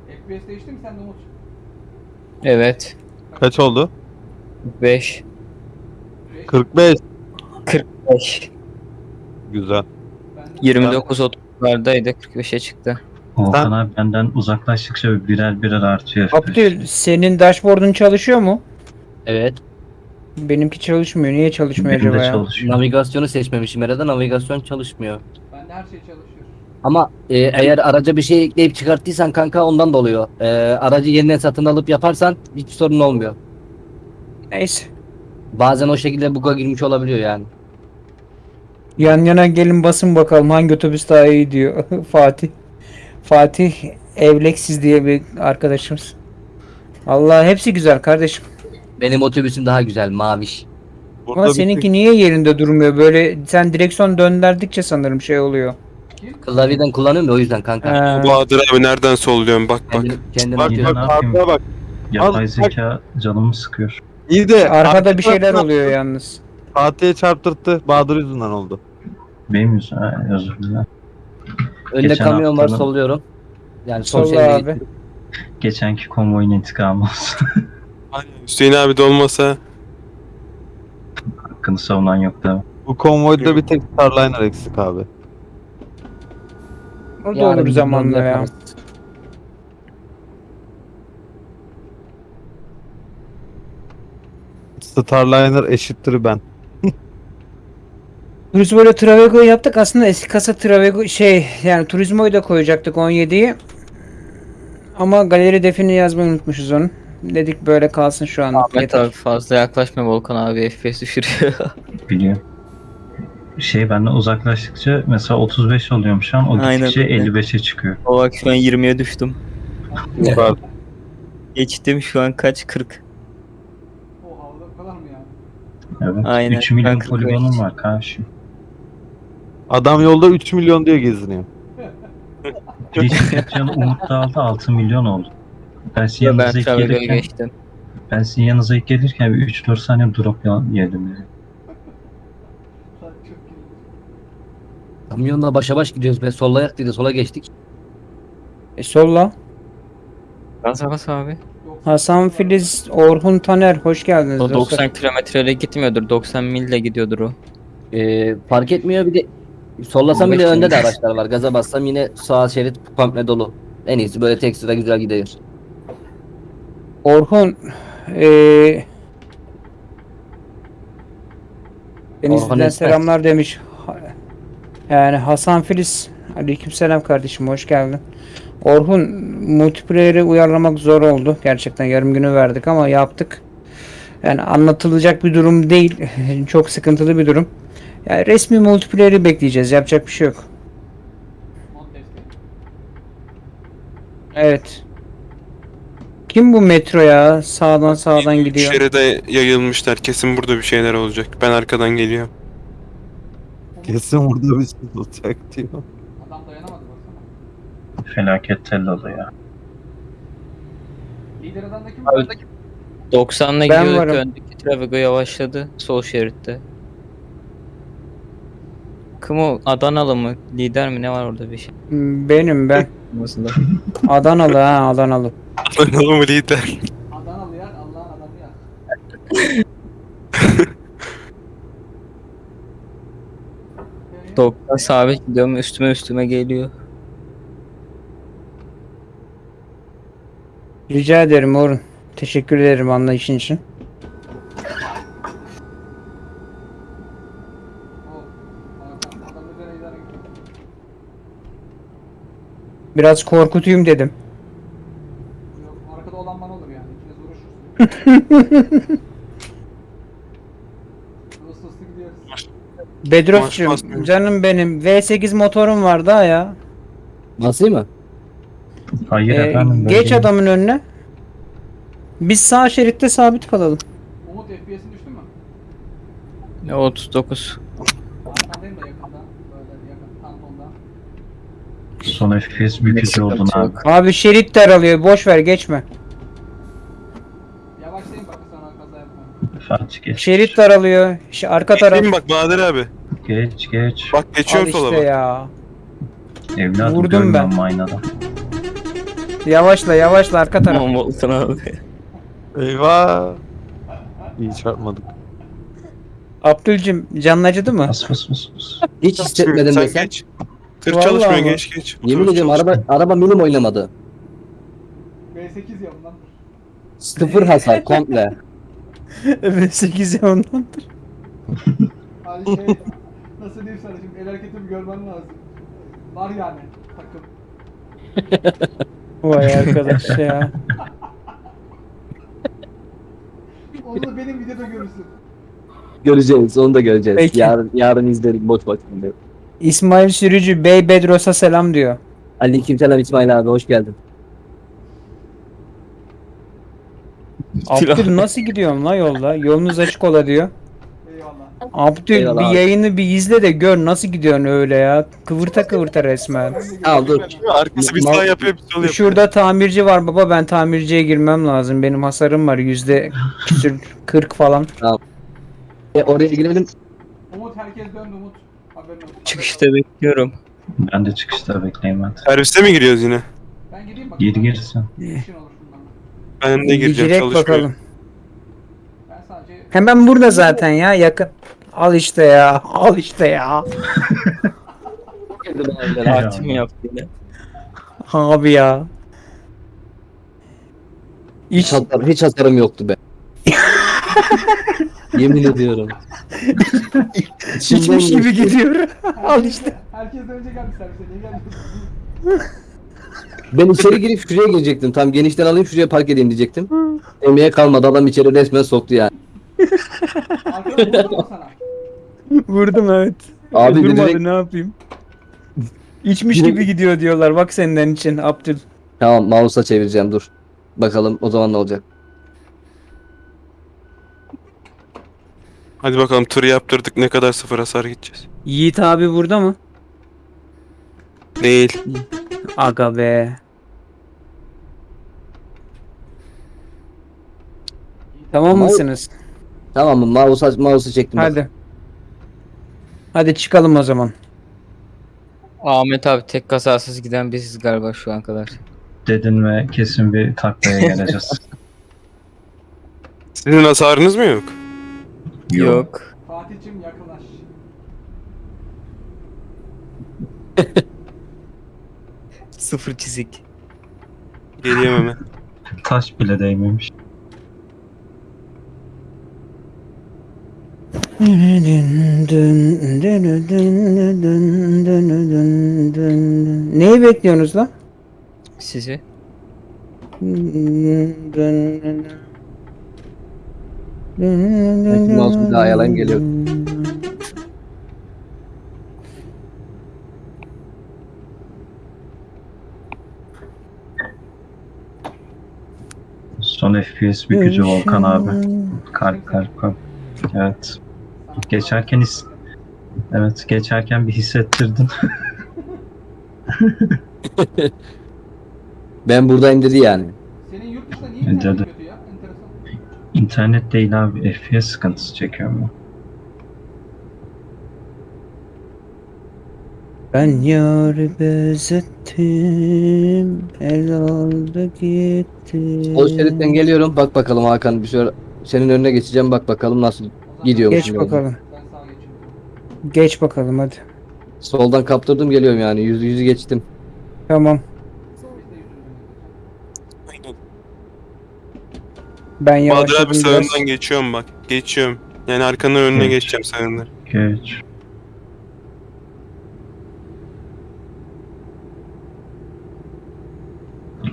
S6: FPS değişti mi sende Umut?
S3: Evet.
S5: kaç oldu?
S3: 5.
S5: 45.
S3: 5.
S5: Güzel.
S6: Bende
S3: 29 30'lardaydı 45'e çıktı.
S9: Volkan abi benden uzaklaştıkça birer birer artıyor.
S8: Abdül senin dashboard'un çalışıyor mu?
S4: Evet.
S8: Benimki çalışmıyor. Niye çalışmıyor
S9: Benim
S8: acaba
S9: de
S8: ya?
S9: çalışıyor.
S4: Navigasyonu seçmemişim herhalde navigasyon çalışmıyor.
S6: Bende her şey çalışıyor.
S4: Ama e, eğer araca bir şey ekleyip çıkarttıysan kanka ondan da oluyor. E, aracı yeniden satın alıp yaparsan hiçbir sorun olmuyor.
S8: Neyse.
S4: Bazen o şekilde buga girmiş olabiliyor yani.
S8: Yan yana gelin basın bakalım hangi otobüs daha iyi diyor Fatih. Fatih Evleksiz diye bir arkadaşımız. Allah hepsi güzel kardeşim.
S4: Benim otobüsüm daha güzel maviş.
S2: Burada
S8: Ama seninki niye yerinde durmuyor? Böyle sen direksiyon döndürdükçe sanırım şey oluyor.
S4: Klavyeden kullanıyorum ya o yüzden kanka.
S8: Ha,
S2: Bahadır abi nereden solluyorsun bak bak.
S4: Kendim, kendim
S2: Bak
S4: atıyorum.
S9: ne
S2: bak
S9: yapayım?
S2: arkaya bak.
S9: Yapay
S5: Al,
S9: zeka canımı sıkıyor.
S5: İyi de
S8: arkada bir şeyler oluyor yalnız.
S5: Fatih'e çarptırttı. Bahadır yüzünden oldu.
S9: Benim yüzümden ha, özür dilerim.
S4: Önde
S9: Geçen
S4: kamyon var
S9: haftanın-
S4: solluyorum. Yani sol
S8: Solla
S4: şeride
S8: abi.
S9: Geçenki konvoyun intikamı olsun.
S2: Aynen. Hüseyin abi de olmasa
S9: Hakkını savunan yok mi?
S5: Bu konvoyda bir tek Starliner eksik abi.
S8: O da olur
S4: bir
S8: zamanla ya.
S5: Starliner eşittir ben.
S8: Turizmo'yla Travego'yu yaptık. Aslında eski kasa Travego şey yani Turizmo'yu da koyacaktık 17'yi. Ama galeri defini yazmayı unutmuşuz onu. Dedik böyle kalsın şu an.
S3: Ahmet abi fazla yaklaşma Volkan abi FPS düşürüyor.
S9: Biliyorum. Şey benden uzaklaştıkça mesela 35 oluyorum şu an. O
S3: Aynen
S9: gittikçe
S3: öyle.
S9: 55'e çıkıyor.
S3: o bak şu an 20'ye düştüm. Geçtim şu an kaç 40.
S6: O havada o kadar mı yani?
S9: Evet.
S3: Aynen.
S9: 3 milyon
S3: Ben 45.
S9: poligonum var karşı.
S5: Adam yolda 3 milyon diye geziniyor.
S9: Bisiklet canı Umut da aldı 6 milyon oldu. Ben sizin
S3: ben
S9: yanınıza ilk gelirken,
S3: geçtim.
S9: ben sizin yanınıza ilk gelirken bir 3-4 saniye drop yedim. Yani.
S6: Çok iyi.
S4: Kamyonla başa baş gidiyoruz. Ben sollayak dedi sola geçtik.
S8: E solla.
S3: Gaza bas abi.
S8: Hasan Filiz, Orhun Taner hoş geldiniz.
S3: O
S8: dostlar.
S3: 90 kilometreyle gitmiyordur. 90 mille gidiyordur o.
S4: Ee, fark etmiyor bir de sollasam bile
S3: 15
S4: önde de araçlar var. Gaza bassam yine sağ şerit komple dolu. En iyisi böyle tek sıra güzel gidiyor.
S8: Orhun eee Denizli'den
S4: Orhun Esmer.
S8: selamlar demiş. Yani Hasan Filiz Aleykümselam kardeşim hoş geldin. Orhun multiplayer'i uyarlamak zor oldu. Gerçekten yarım günü verdik ama yaptık. Yani anlatılacak bir durum değil. Çok sıkıntılı bir durum. Yani resmi multiplayer'i bekleyeceğiz. Yapacak bir şey yok. Evet. Kim bu metro ya? Sağdan sağdan gidiyor.
S2: Şeride yayılmışlar. Kesin burada bir şeyler olacak. Ben arkadan geliyorum.
S5: Kesin burada bir şey olacak diyor.
S6: Adam dayanamadı baksana.
S9: Felaket tellalı ya.
S6: Lider adamda kim
S3: Abi-
S6: var?
S3: 90'la
S8: Ben
S3: gidiyorduk.
S8: varım.
S3: Öndeki Travigo yavaşladı. Sol şeritte. Kim o? Adanalı mı? Lider mi? Ne var orada bir şey?
S8: Benim ben.
S3: Aslında.
S8: Adanalı ha Adanalı.
S2: Adanalı mı lider?
S6: Adanalı yer, Allah'ın adamı yer.
S3: 90 sabit gidiyorum. Üstüme üstüme geliyor.
S8: Rica ederim Orhun. Teşekkür ederim anlayışın için.
S6: O. Hakan, Adam üzerine idare gidiyor.
S8: Biraz korkutayım dedim.
S6: Yok, arkada olan bana olur yani. İkiniz uğraşırsınız. Hızlı hızlı gidiyoruz.
S8: Bedros'cum
S2: Maş basmıyor.
S8: canım benim V8 motorum var daha ya.
S4: Nasıl mı?
S9: Hayır
S8: Ee,
S9: efendim.
S8: geç
S9: değilim.
S8: adamın önüne. Biz sağ şeritte sabit kalalım.
S6: Umut FPS'in düştü mü?
S3: Ne 39.
S6: Arkandayım da yakında. Böyle yakın tamponda.
S9: Son FPS bükücü oldun abi.
S8: Abi şerit daralıyor boş ver geçme.
S6: Yavaşlayın sonra kaza.
S9: Fatih geç.
S8: Şerit daralıyor. Ş- arka taraf.
S2: Geçeyim bak Bahadır abi.
S9: Geç geç.
S2: Bak
S8: Al
S2: geçiyorum sola
S8: işte
S2: bak.
S8: ya.
S9: Evladım
S8: vurdum ben.
S9: aynadan.
S8: Yavaşla yavaşla arka taraf.
S3: Tamam Volkan abi.
S5: Eyvah. İyi çarpmadık.
S8: Abdülcüm canın acıdı mı?
S9: Bas bas bas bas.
S4: Hiç hissetmedim
S2: Sen
S4: desem.
S2: geç. Tır
S8: Vallahi
S2: çalışmıyor
S8: mi?
S2: geç geç.
S4: Yemin
S2: Otobüs
S4: ediyorum
S2: çalışmıyor.
S4: araba araba milim oynamadı.
S6: V8 ya bundan.
S4: Sıfır hasar komple.
S8: V8 ya ondandır.
S6: Hani şey, nasıl diyeyim sana şimdi el hareketimi görmen lazım. Var yani takım.
S8: Vay arkadaş ya.
S6: Onu da benim videoda görürsün.
S4: Göreceğiz onu da göreceğiz.
S8: Peki.
S4: Yarın, yarın izlerik boş boş.
S8: İsmail Sürücü Bey Bedros'a selam diyor.
S4: Aleykümselam İsmail abi hoş geldin.
S8: Abdül nasıl gidiyorsun la yolda? Yolunuz açık ola diyor.
S6: Eyvallah.
S8: Abdül
S4: Eyvallah
S8: bir
S4: abi.
S8: yayını bir izle de gör nasıl gidiyorsun öyle ya. Kıvırta kıvırta resmen.
S4: Al dur.
S2: Arkası bir sağ yapıyor bir sol yapıyor.
S8: Şurada tamirci var baba ben tamirciye girmem lazım. Benim hasarım var yüzde küsür 40 falan.
S4: E, oraya girelim.
S6: Umut herkes döndü Umut.
S3: Çıkışta bekliyorum.
S9: Ben de çıkışta bekleyeyim hadi.
S2: Servise mi giriyoruz yine?
S6: Ben gideyim bak.
S9: Gir girsin.
S2: Ben de gireceğim
S8: Girek
S2: çalışmıyor.
S8: bakalım.
S6: Ben sadece
S8: Hemen burada zaten ya yakın. Al işte ya. Al işte ya.
S3: Tatil mi yaptı yine?
S8: Abi ya.
S4: Hiç, hiç hasarım yoktu be. Yemin ediyorum.
S8: içmiş gibi gidiyor. Al işte.
S6: herkes önce geldi servise. Niye gelmiyorsun?
S4: Ben içeri girip şuraya girecektim. Tam genişten alayım şuraya park edeyim diyecektim. Emeğe kalmadı adam içeri resmen soktu yani.
S6: Arkadan vurdu mu sana?
S8: Vurdum evet.
S4: Abi
S8: Durmadı
S4: direkt-
S8: ne yapayım. İçmiş
S4: Direkt-
S8: gibi gidiyor diyorlar. Bak senden için Abdül.
S4: Tamam mouse'a çevireceğim dur. Bakalım o zaman ne olacak.
S2: Hadi bakalım tırı yaptırdık ne kadar sıfır hasar gideceğiz.
S8: Yiğit abi burada mı?
S2: Değil.
S8: Aga be. Tamam
S4: Ama-
S8: mısınız?
S4: Tamam mı? Mouse'a mouse'u çektim. bak.
S8: Hadi. Hadi çıkalım o zaman.
S3: Ahmet abi tek kazasız giden biziz galiba şu an kadar.
S9: Dedin ve kesin bir taklaya geleceğiz.
S2: Sizin hasarınız mı yok?
S3: Yok.
S6: Fatih'cim yakınlaş.
S3: Sıfır çizik.
S2: Geliyorum hemen.
S9: Taş bile değmemiş.
S8: Neyi bekliyorsunuz lan?
S3: Sizi.
S4: Mouse bir daha yalan geliyor.
S9: Son FPS bükücü Volkan abi. Kalp kalp kalp. Evet. Geçerken his... Evet geçerken bir hissettirdin.
S4: Ben buradayım dedi yani.
S6: Senin yurt dışında niye
S9: Bence de. İnternet değil abi FPS sıkıntısı çekiyorum ben.
S8: Ben yarı benzettim, el aldı gitti.
S4: O şeritten geliyorum. Bak bakalım Hakan bir şöyle senin önüne geçeceğim. Bak bakalım nasıl gidiyormuş.
S8: Geç bakalım.
S6: Ben sağa geçiyorum.
S8: Geç bakalım hadi.
S4: Soldan kaptırdım geliyorum yani. Yüzü yüzü geçtim.
S8: Tamam.
S6: Biz de yüzümüzü
S8: Ben
S2: Bahadır
S8: yavaşladım
S2: abi
S8: biraz.
S2: sağından geçiyorum bak. Geçiyorum. Yani arkanın önüne
S9: Evet.
S2: geçeceğim sağından.
S9: Geç.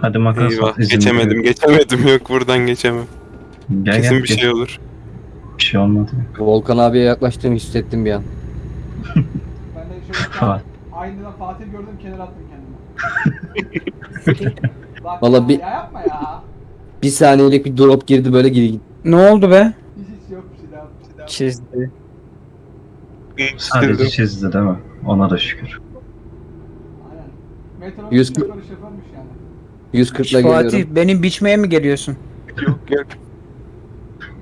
S9: Hadi makas
S2: Eyvah
S9: at izin
S2: geçemedim
S9: veriyorum.
S2: geçemedim yok buradan geçemem.
S9: Gel
S2: Kesin
S9: gel
S2: bir
S9: geç.
S2: şey olur.
S9: Bir şey olmadı.
S4: Volkan abiye yaklaştığımı hissettim bir an.
S6: Ben de şöyle aynadan Fatih gördüm kenara attım kendimi. Bak
S4: Valla
S6: ya,
S4: bir-
S6: ya yapma ya.
S4: Bir saniyelik bir drop girdi böyle geri gitti.
S8: Ne oldu be?
S3: Çizdi.
S9: Sadece çizdi değil mi? Ona da şükür.
S6: Aynen. Metronun
S4: Yüz-
S6: şoförü şoförmüş yani.
S4: 140 ile
S8: Fatih
S4: geliyorum.
S8: benim biçmeye mi geliyorsun?
S2: Yok yok.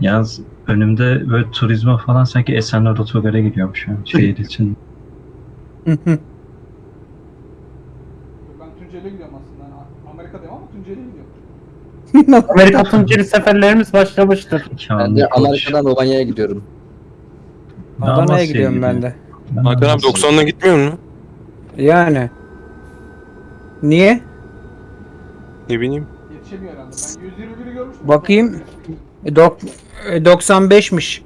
S9: Yalnız önümde böyle turizme falan sanki Esenler Otogar'a gidiyormuş yani şehir için.
S6: Ben Tunceli'ye gidiyorum aslında. Yani Amerika'dayım ama Tunceli'ye gidiyorum.
S7: Amerika Tunceli seferlerimiz başlamıştır.
S4: Ben de. Amerika'dan Romanya'ya gidiyorum.
S8: Adana'ya gidiyorum ben de.
S2: Hakan abi
S9: Amasya'ya
S2: 90'la gitmiyor mu?
S8: Yani. Niye?
S2: Ne bileyim.
S6: Yetişemiyor herhalde. Ben 121'i görmüştüm.
S8: Bakayım. E, dok e, 95'miş.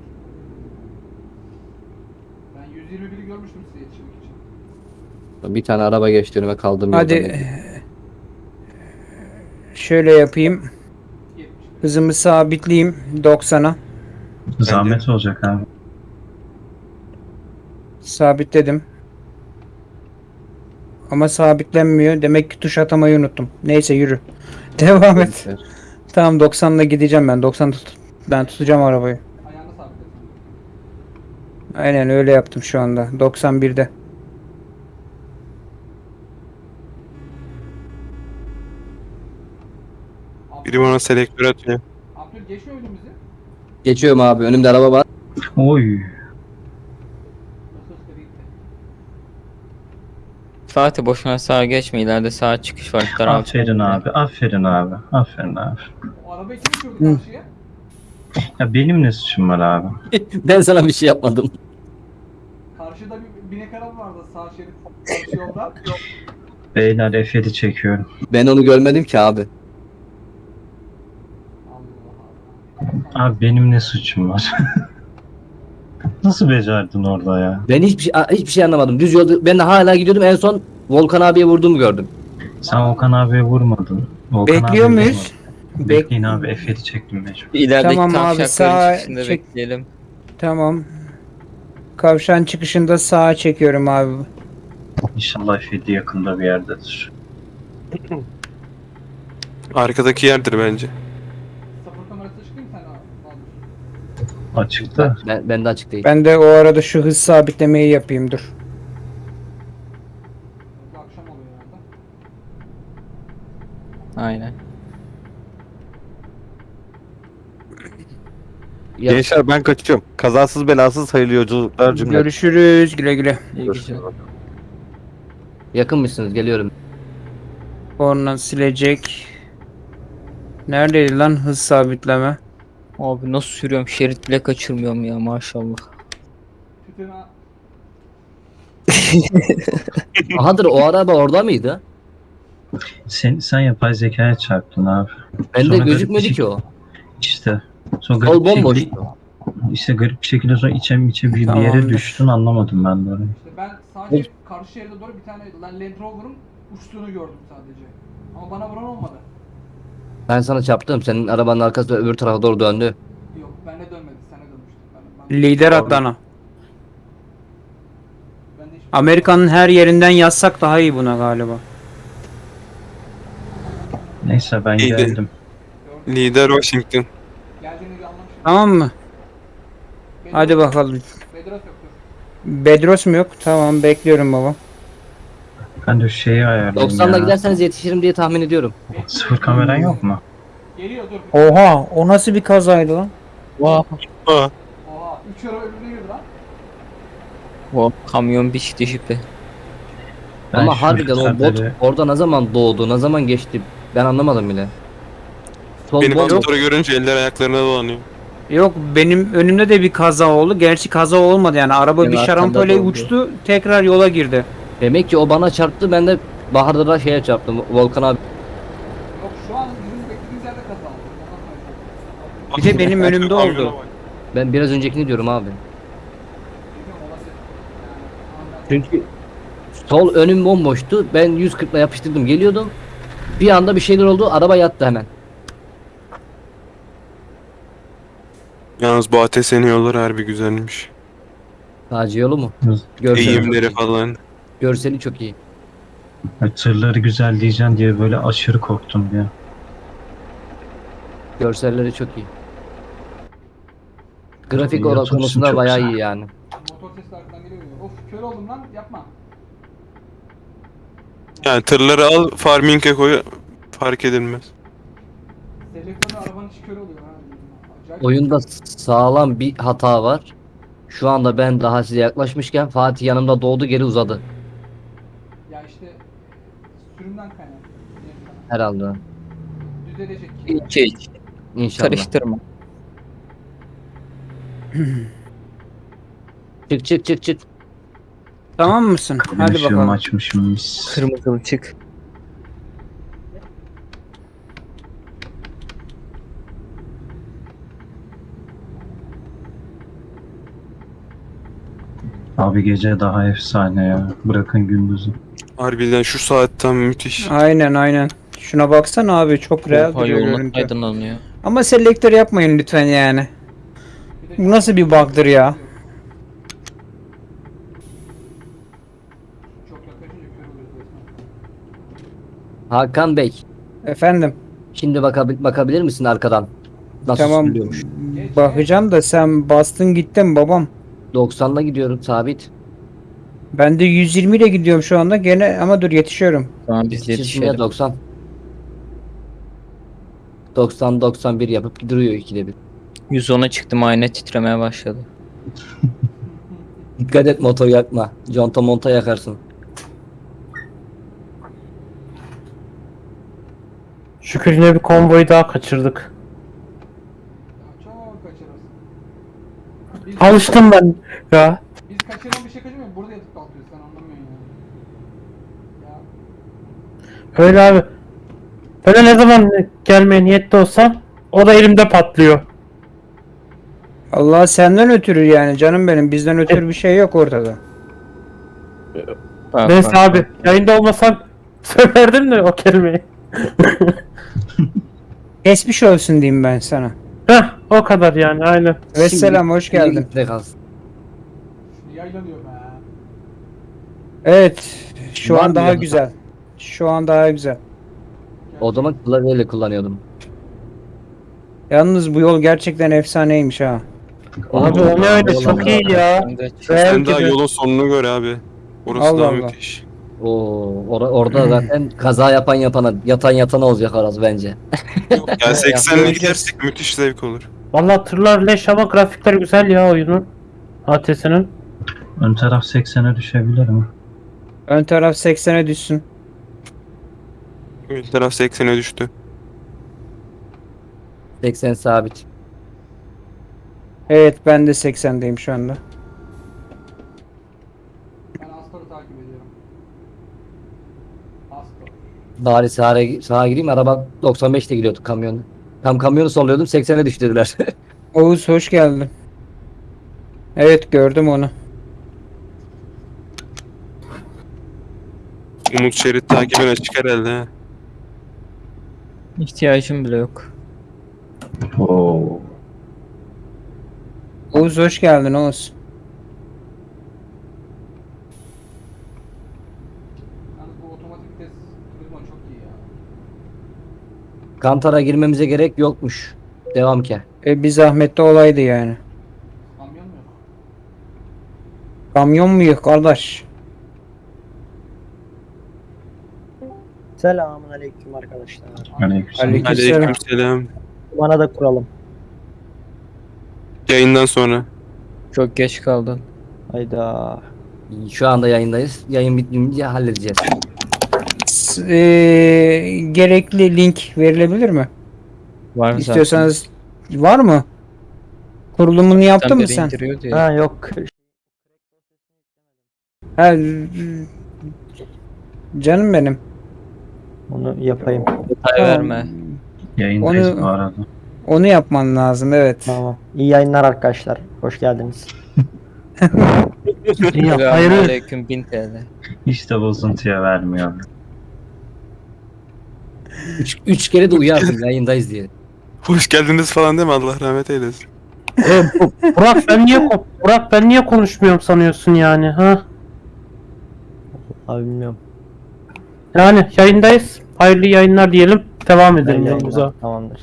S6: Ben 121'i görmüştüm size yetişmek için.
S4: Bir tane araba geçti önüme kaldım.
S8: Hadi. Şöyle yapayım.
S6: 70.
S8: Hızımı sabitleyeyim 90'a.
S9: Zahmet olacak abi.
S8: Sabitledim. Ama sabitlenmiyor. Demek ki tuş atamayı unuttum. Neyse yürü. Devam et. Tamam 90'la gideceğim ben. 90 tut. Ben tutacağım arabayı. Aynen öyle yaptım şu anda. 91'de.
S2: Biri bana selektör atıyor.
S6: Abdül geçiyor önümüzü.
S4: Geçiyorum abi. Önümde araba var.
S9: Oy.
S3: Fatih boşuna sağa geçme ileride sağa çıkış var. Daraltı.
S9: Aferin abi. Aferin abi. Aferin abi.
S6: O arabayı kim sürdü karşıya?
S9: Ya benim ne suçum var abi?
S4: ben sana bir şey yapmadım.
S6: Karşıda bir binek araba vardı sağ şerit karşı yolda.
S9: Beyler F7 çekiyorum.
S4: Ben onu görmedim ki abi.
S6: Allah Allah.
S9: Abi benim ne suçum var? Nasıl becerdin orada ya?
S4: Ben hiçbir şey hiçbir şey anlamadım. Düz yolda ben de hala gidiyordum. En son Volkan abiye vurduğumu gördüm.
S9: Sen Volkan abiye vurmadın. Volkan
S8: Bekliyor
S9: abiye
S8: muyuz?
S9: vurmadın.
S8: Bek-
S9: Bekleyin abi F7 çektim mecbur.
S3: İlerideki
S8: Tamam
S3: tamam
S8: abi,
S3: çıkışında
S8: çek.
S3: bekleyelim.
S8: Tamam. Kavşan çıkışında sağa çekiyorum abi.
S9: İnşallah F7 yakında bir yerdedir.
S2: Arkadaki yerdir bence.
S6: Sıfır kamerası çıkayım sen abi. Abi.
S9: Açıkta.
S4: Ben, ben de açık değil.
S8: Ben de o arada şu hız sabitlemeyi yapayım dur.
S6: Bu akşam oluyor herhalde.
S3: Aynen.
S4: Ya-
S5: Gençler ben kaçıyorum. Kazasız belasız hayırlı yolculuklar cümle.
S8: Görüşürüz güle güle.
S3: İyi.
S4: Yakın mısınız? Geliyorum.
S8: Korna silecek. Neredeydi lan hız sabitleme?
S3: Abi nasıl sürüyorum şerit bile kaçırmıyorum ya maşallah.
S4: Ahadır o araba orada mıydı?
S9: Sen, sen yapay zekaya çarptın abi.
S4: Bende
S9: Sonra garip
S4: gözükmedi
S9: bir
S4: ki o.
S9: İşte. Sonra garip bir
S4: bomboş.
S9: şekilde, işte garip bir şekilde sonra içe içe bir, bir yere
S8: Tamamdır.
S9: düştün anlamadım ben de orayı.
S6: İşte ben sadece karşı şeride doğru bir tane Land Rover'ın uçtuğunu gördüm sadece. Ama bana vuran olmadı.
S4: Ben sana çarptım. Senin arabanın arkası öbür tarafa doğru döndü.
S6: Yok bende dönmedi. Sana dönmüştü. Ben, ben,
S8: Lider Adana.
S6: ben de hiç...
S8: Amerika'nın her yerinden yazsak daha iyi buna galiba.
S9: Neyse ben
S2: İyiydi.
S9: geldim.
S2: Lider Washington.
S8: Tamam mı?
S6: Bedros-
S8: Hadi bakalım.
S6: Bedros.
S8: Bedros mu yok? Tamam bekliyorum baba.
S9: Ben de şeyi ayarlayayım
S4: 90'la
S9: ya.
S4: giderseniz yetişirim diye tahmin ediyorum.
S9: Sıfır kameran yok mu?
S6: Geliyor dur.
S8: Oha o nasıl bir kazaydı lan?
S2: Aa,
S6: Oha. 3 euro girdi lan.
S3: O kamyon biçti jipi.
S9: Ben
S4: Ama harbiden o bot orada ne zaman doğdu, ne zaman geçti ben anlamadım bile. Sol
S2: benim
S4: bot
S2: motoru görünce eller ayaklarına dolanıyor.
S8: Yok benim önümde de bir kaza oldu. Gerçi kaza olmadı yani. Araba
S4: Benim
S8: bir
S4: arkamda
S8: şarampole
S4: da oldu.
S8: uçtu. Tekrar yola girdi.
S4: Demek ki o bana çarptı ben de Bahar'da da şeye çarptım Volkan abi.
S6: Yok şu an bizim beklediğimiz yerde kaza oldu.
S8: Bir de benim önümde oldu.
S4: Ben biraz öncekini diyorum abi. Çünkü sol önüm bomboştu. Ben 140'la yapıştırdım geliyordum. Bir anda bir şeyler oldu araba yattı hemen.
S2: Yalnız bu ATS'nin yolları harbi güzelmiş.
S4: Taci yolu mu? Görseli,
S2: Eğimleri falan.
S4: Görseli çok iyi.
S9: Ay, Tırları güzel diyeceğim diye böyle aşırı korktum ya.
S4: Görselleri çok iyi. Grafik olarak konusunda
S9: çok
S4: bayağı
S9: güzel.
S4: iyi yani.
S6: Motor sesi arkadan geliyor. ya. Of kör oldum lan yapma.
S2: Yani tırları al farming'e koy fark edilmez.
S6: Selektörde arabanın içi kör oluyor ha. Acayip.
S4: Oyunda sağlam bir hata var. Şu anda ben daha size yaklaşmışken Fatih yanımda doğdu geri uzadı.
S6: Ya işte sürümden kaynaklı. diyeyim sana.
S4: Herhalde.
S6: Düzelecek.
S3: İki hiç.
S4: İnşallah.
S3: Karıştırma.
S4: Çık çık çık çık.
S8: Tamam mısın? Hadi bakalım.
S9: açmışım mis.
S3: Kırmızı çık.
S9: Abi gece daha efsane ya. Bırakın gündüzü.
S2: Harbiden şu saatten müthiş.
S8: Aynen aynen. Şuna baksana abi çok real
S3: Oha
S8: duruyor görüntü.
S3: aydınlanıyor.
S8: Ama selektör yapmayın lütfen yani. Bu nasıl bir bug'dır ya?
S4: Hakan Bey.
S8: Efendim.
S4: Şimdi bakabil bakabilir misin arkadan? Nasıl
S8: tamam.
S4: sürülüyormuş?
S8: Bakacağım da sen bastın gittin babam.
S4: 90'la gidiyorum sabit.
S8: Ben de 120 ile gidiyorum şu anda gene ama dur yetişiyorum.
S3: Tamam biz
S4: Yetişmeye
S3: yetişelim.
S4: 90. 90 91 yapıp duruyor ikide bir.
S3: 110'a çıktım ayna titremeye başladı.
S4: Dikkat et motor yakma. Conta monta yakarsın.
S7: Şükür yine bir konvoyu daha kaçırdık.
S6: Çok kaçırırsın. Biz,
S7: Alıştım ben ya.
S6: biz kaçıran bir şey kaçırmıyor. Burada yatıp kalkıyoruz sen anlamıyorsun ya. Ya
S7: Öyle abi. Böyle ne zaman gelmeye niyetli olsam o da elimde patlıyor.
S8: Allah senden ötürü yani canım benim bizden ötürü bir şey yok ortada.
S3: Bak,
S7: Neyse abi yayında olmasam söylerdim de o kelimeyi.
S8: Geçmiş olsun diyeyim ben sana.
S7: Heh o kadar yani aynen.
S8: Ve
S4: Şimdi-
S8: selam hoş geldin.
S4: kalsın.
S6: yaylanıyor be.
S8: Evet şu
S4: Var
S8: an
S4: mı
S8: daha
S4: yanında?
S8: güzel. Şu an daha güzel.
S4: O zaman klavyeyle kullanıyordum.
S8: Yalnız bu yol gerçekten efsaneymiş ha.
S7: Abi o ne öyle çok iyi ya.
S2: Sen daha
S7: gibi.
S2: yolun sonunu gör abi. Orası
S8: Allah
S2: daha
S8: Allah.
S2: müthiş.
S4: Oo, or- orada zaten kaza yapan yapana, yatan yatana olacak orası bence.
S2: Ya 80'le
S7: göreceğiz.
S2: gidersek müthiş zevk olur.
S7: Valla tırlar leş ama grafikler güzel ya oyunun. ATS'nin.
S9: Ön taraf 80'e düşebilir mi?
S8: Ön taraf 80'e düşsün.
S2: Ön taraf 80'e düştü.
S4: 80 sabit.
S8: Evet ben de 80'deyim şu anda.
S6: Ben Astor'u takip ediyorum. Astor.
S4: Bari sağa, sağa gireyim araba 95'te gidiyordu kamyonda. Tam kamyonu solluyordum 80'e düştürdüler.
S8: Oğuz hoş geldin. Evet gördüm onu.
S2: Umut şerit takibine çıkar herhalde. ha.
S3: İhtiyacım bile yok.
S9: Oo.
S8: Oğuz hoş geldin Oğuz.
S4: Kantara girmemize gerek yokmuş. Devam ki.
S8: E, bir zahmetli olaydı yani.
S6: Kamyon mu yok?
S8: Kamyon mu yok kardeş?
S10: Selamun aleyküm arkadaşlar.
S9: Aleykümselam.
S8: Aleykümselam.
S2: Aleykümselam.
S10: Bana da kuralım.
S2: Yayından sonra.
S3: Çok geç kaldın.
S10: Hayda.
S4: Şu anda yayındayız. Yayın bitince halledeceğiz.
S8: S- e, gerekli link verilebilir mi?
S3: Var mı
S8: İstiyorsanız var mı? Kurulumunu yaptın mı sen?
S10: Ha yok.
S8: Ha, canım benim.
S10: Onu yapayım.
S3: Detay verme.
S9: Yayındayız
S8: Onu-
S9: bu arada.
S8: Onu yapman lazım evet.
S10: Tamam. İyi yayınlar arkadaşlar. Hoş geldiniz.
S3: Selamun aleyküm 1000 TL.
S9: Hiç de bozuntuya vermiyor.
S4: 3 3 kere de uyarsın yayındayız diye.
S2: Hoş geldiniz falan deme Allah rahmet eylesin.
S7: E, Bu- Burak ben niye ko- Burak ben niye konuşmuyorum sanıyorsun yani ha?
S10: Abi bilmiyorum.
S7: Yani yayındayız. Hayırlı yayınlar diyelim. Devam edelim yolumuza.
S10: Tamamdır.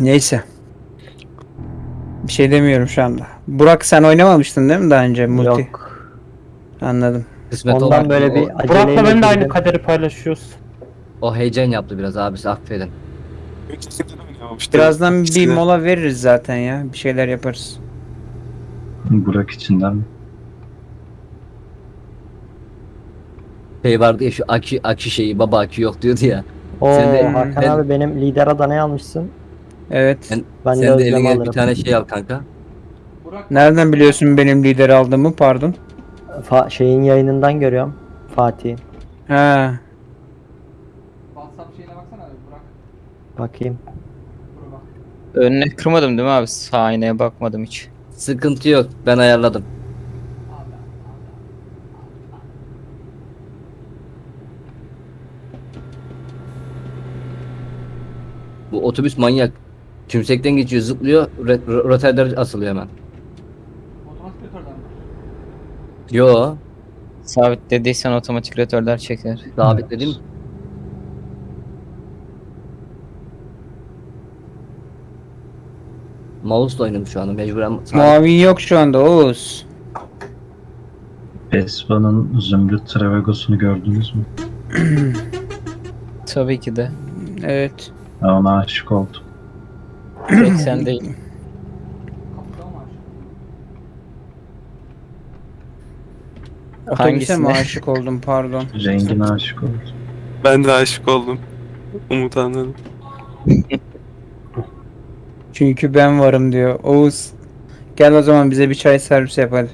S8: Neyse. Bir şey demiyorum şu anda. Burak sen oynamamıştın değil mi daha önce multi?
S10: Yok.
S8: Anladım.
S4: Kısmet
S10: Ondan
S4: olmadı.
S10: böyle bir
S4: o,
S7: Burak'la ben de aynı kaderi paylaşıyoruz.
S4: o heyecan yaptı biraz abisi affedin.
S8: Birazdan bir mola veririz zaten ya. Bir şeyler yaparız.
S9: Burak içinden mi?
S4: Şey vardı ya şu akü, akü şeyi baba akü yok diyordu ya.
S10: Oo
S4: Sen de-
S10: Hakan
S4: ben-
S10: abi benim lider adanayı almışsın.
S8: Evet.
S4: Ben-
S10: Ben
S4: Sen de eline
S10: alırım.
S4: bir tane şey al kanka.
S8: Nereden biliyorsun benim lider aldığımı? Pardon.
S10: Fa- şeyin yayınından görüyorum. Fatih'in.
S8: Ha.
S6: WhatsApp şeyine baksana abi Burak.
S10: Bakayım.
S3: Önüne kırmadım değil mi abi? Sağ aynaya bakmadım hiç.
S4: Sıkıntı yok ben ayarladım. Bu otobüs manyak. Tümsekten geçiyor zıplıyor ro- ro- rotarder asılıyor hemen.
S6: Otomatik motordan mı?
S4: Yo
S3: Sabit dediysen otomatik rotörler çeker.
S4: sabitledim. Mouse'la oynadım şu anda mecburen. sabit-
S8: Muavin yok şu anda Oğuz.
S9: Vespa'nın Zümrüt Travagos'unu gördünüz mü?
S3: Tabii ki de.
S8: Evet.
S9: Ben ona aşık oldum.
S3: 80 değil.
S6: Kapıda mı var?
S8: Otobüse
S3: Hangisine?
S8: mi aşık oldum pardon.
S9: Rengine aşık oldum.
S2: Ben de aşık oldum. Umut anladım.
S8: Çünkü ben varım diyor. Oğuz. Gel o zaman bize bir çay servis yap hadi.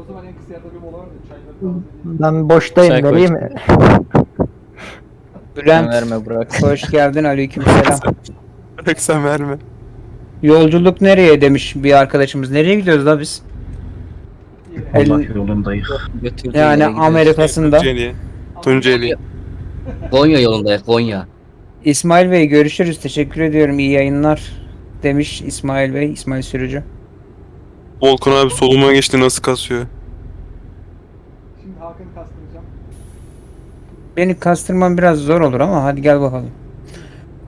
S6: O zaman en kısa yerde bir mola var da çayları.
S10: Ben boştayım
S3: Çay koy.
S10: vereyim mi?
S8: Bülent.
S3: verme Burak.
S8: Hoş geldin aleykümselam.
S2: Bırak sen verme.
S8: Yolculuk nereye demiş bir arkadaşımız. Nereye gidiyoruz la biz? El-
S9: Allah yolundayız.
S3: Götürdüğü
S8: Yani
S3: yere gidiyoruz.
S8: Amerika'sında.
S2: Tunceli. Tunceli.
S4: Konya yolundayız Konya.
S8: İsmail Bey görüşürüz. Teşekkür ediyorum. İyi yayınlar demiş İsmail Bey. İsmail Sürücü.
S2: Volkan abi soluma geçti nasıl kasıyor.
S8: Beni kastırmam biraz zor olur ama hadi gel bakalım.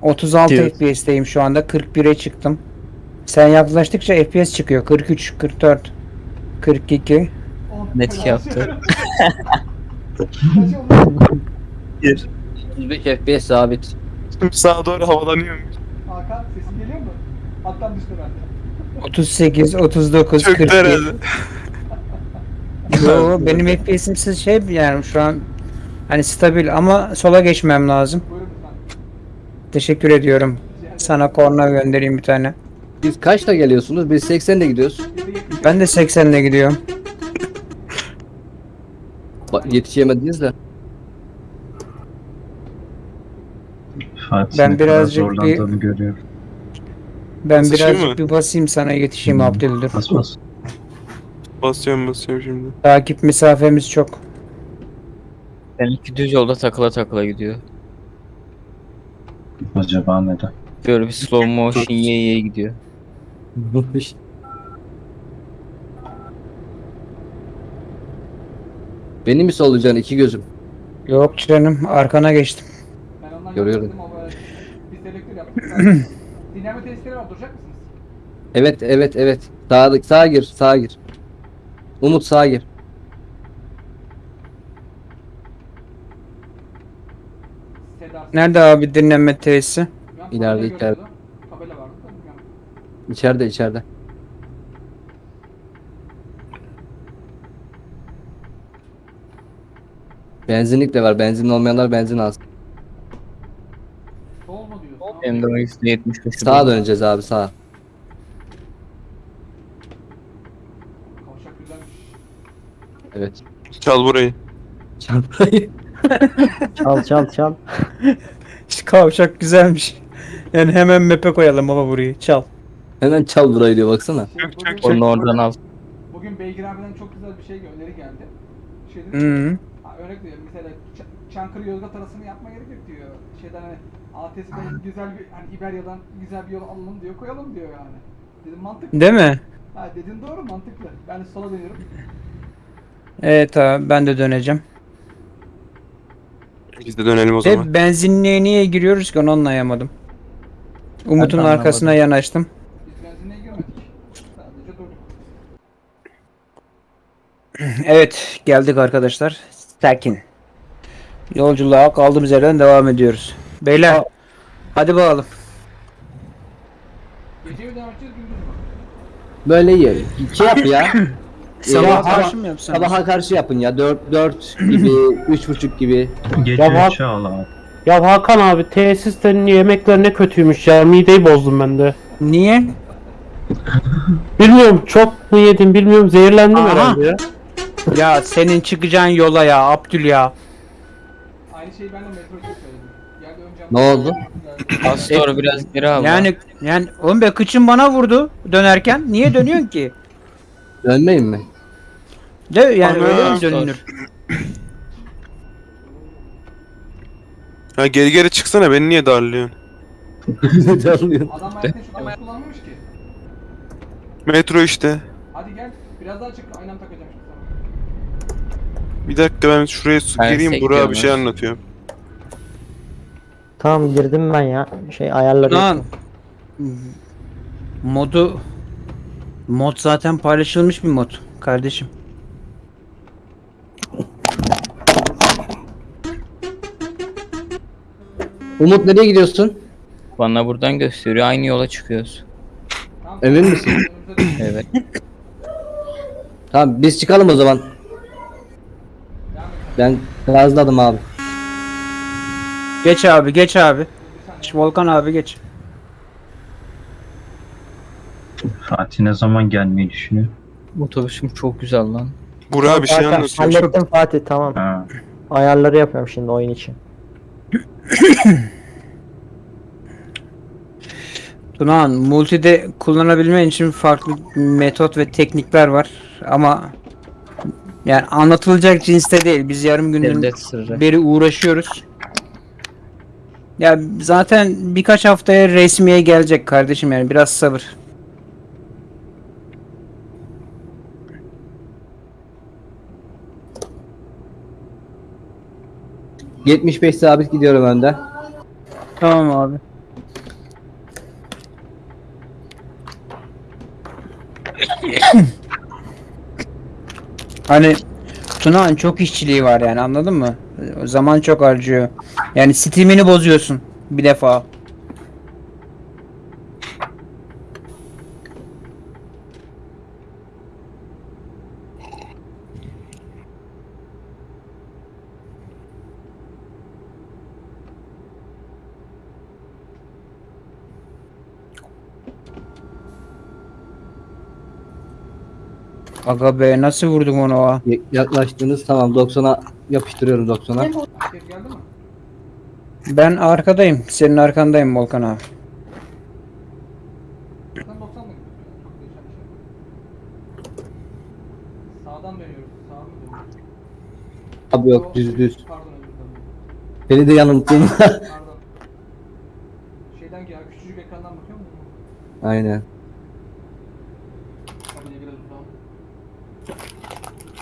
S8: 36
S3: Diyor.
S8: FPS'teyim şu anda. 41'e çıktım. Sen yaklaştıkça FPS çıkıyor. 43, 44, 42.
S6: On-
S3: Net
S6: Kaç-
S3: yaptı.
S6: Kaç oldu?
S4: 35 FPS sabit.
S2: Sağa doğru havalanıyor.
S6: Hakan sesin geliyor mu? Hattan düştü bende.
S8: 38, 39,
S2: Çöktü
S8: 41.
S2: herhalde.
S8: Yo benim FPS'im siz şey yani şu an hani stabil ama sola geçmem lazım. Teşekkür ediyorum. Sana korna göndereyim bir tane.
S4: Biz kaçta geliyorsunuz? Biz 80'de gidiyoruz.
S8: Ben de 80'le gidiyorum.
S4: Bak, yetişemediniz de.
S9: Fatih
S8: Ben birazcık
S9: zorlandığını görüyorum.
S8: Ben birazcık
S2: mı?
S8: bir basayım sana yetişeyim
S9: Hmm.
S8: Abdüldur.
S9: Bas bas.
S2: Basıyorum basıyorum şimdi.
S8: Takip mesafemiz çok.
S3: Benimki düz yolda takıla takıla gidiyor.
S9: Acaba neden?
S3: Böyle bir slow motion ye ye gidiyor.
S4: Beni mi solucan iki gözüm?
S8: Yok canım arkana geçtim.
S6: Ben ondan
S4: Görüyorum.
S6: yaptım ama böyle bir selektör yaptık. Dinleme testleri var. Duracak mısınız?
S4: Evet evet evet. Sağa, sağa gir sağa gir. Umut sağa gir.
S8: Nerede abi dinlenme tesisi?
S6: Bilmem,
S4: İleride,
S6: tabela
S4: içeride.
S6: görüyordu. Tabela vardı da bilmiyorum.
S4: İçeride içeride. Benzinlik de var. Benzin olmayanlar benzin alsın.
S6: Sol mu diyorsun?
S3: Benim de o %75'i
S4: Sağa döneceğiz abi sağa.
S6: Kavşak güzelmiş.
S4: Evet.
S2: Çal burayı.
S4: Çarpayı.
S10: Çal çal çal.
S8: İşte kavşak güzelmiş. Yani hemen map'e koyalım baba burayı. Çal.
S4: Hemen çal burayı diyor baksana.
S6: Şey, bugün,
S3: Onu oradan al.
S6: bugün Beygir abiden çok güzel bir şey öneri geldi. Şey dedi,
S8: Hı.
S6: ha, örnek veriyorum mesela Ç- Çankırı Yozgat arasını yapma gerek yok diyor. Şeyden hani ATS'den güzel bir hani İberya'dan güzel bir yol alalım diyor koyalım diyor yani. Dedim mantıklı.
S8: Değil mi?
S6: Ha dedin doğru mantıklı. Ben de sola dönüyorum.
S8: Evet abi ben de döneceğim.
S2: Biz de dönelim o zaman.
S8: Ve benzinliğe niye giriyoruz ki onu anlayamadım. Umut'un
S10: Ben de
S8: arkasına yanaştım.
S6: Biz benzinliğe girmedik. Sadece durduk.
S8: Evet geldik arkadaşlar. Sakin. Yolculuğa kaldığımız yerden devam ediyoruz. Beyler hadi bakalım.
S4: Böyle iyi. Şey yap ya.
S8: Sabaha karşı mı yapsam?
S4: Sabaha karşı yapın ya. 4 4 gibi, 3.30 gibi.
S9: Gece
S7: Ya bak-
S9: 3'e al abi.
S7: Ya Hakan abi tesislerin yemekleri ne kötüymüş ya. Mideyi bozdum ben de.
S8: Niye?
S7: Bilmiyorum çok mu yedim bilmiyorum zehirlendim
S8: Aha.
S7: herhalde ya.
S8: Ya senin çıkacağın yola ya Abdül ya.
S6: Aynı şeyi ben de metro için söyledim. Yerde önce
S4: Ne oldu?
S3: Astor biraz geri al.
S8: Yani yani oğlum be kıçın bana vurdu dönerken. Niye dönüyorsun ki?
S4: Dönmeyin mi?
S8: De yani
S2: Ana,
S8: öyle mi dönülür?
S2: Ha geri geri çıksana beni niye darlıyorsun?
S6: Adam ayakta şu an kullanmamış ki.
S2: Metro işte.
S6: Hadi gel. Biraz daha çık. Aynam takacağım.
S2: Bir dakika ben şuraya su
S3: Ben
S2: gireyim Burak'a bir şey anlatıyorum.
S10: Tamam girdim ben ya. Şey ayarları
S8: Lan modu mod zaten paylaşılmış bir mod kardeşim.
S4: Umut nereye gidiyorsun?
S3: Bana buradan gösteriyor. Aynı yola çıkıyoruz.
S4: Emin misin?
S3: Evet.
S4: Tamam biz çıkalım o zaman. Ben gazladım abi.
S8: Geç abi geç abi. Şu Volkan abi geç.
S9: Fatih ne zaman gelmeyi düşünüyor?
S3: Otobüsüm çok güzel lan.
S2: Burak'a bir şey
S10: Hakan,
S2: anlatıyorum.
S10: Hallettim Fatih tamam.
S9: Ha.
S10: Ayarları yapıyorum şimdi oyun için.
S8: Tunağan multide kullanabilmen için farklı metot ve teknikler var ama yani anlatılacak cinste değil. Biz yarım
S3: sırrı.
S8: beri uğraşıyoruz. Ya zaten birkaç haftaya resmiye gelecek kardeşim yani biraz sabır.
S4: 75 sabit gidiyorum önden.
S8: Tamam abi. hani Tunağan çok işçiliği var yani anladın mı? Zaman çok harcıyor. Yani Steam'ini bozuyorsun bir defa. Aga be nasıl vurdum onu o?
S4: Yaklaştınız tamam 90'a yapıştırıyorum 90'a.
S6: Herkes geldi mi?
S8: Ben arkadayım. Senin arkandayım Volkan abi.
S6: Sen 90 mı? Çok değişen bir şey. Sağdan dönüyoruz. Sağa mı dönüyoruz?
S4: Abi yok düz düz.
S6: Pardon özür dilerim.
S4: Beni de yanılttın.
S6: Pardon. Şeyden ya küçücük ekrandan bakıyor musun?
S4: Aynen.
S6: Tabii biraz uzağım.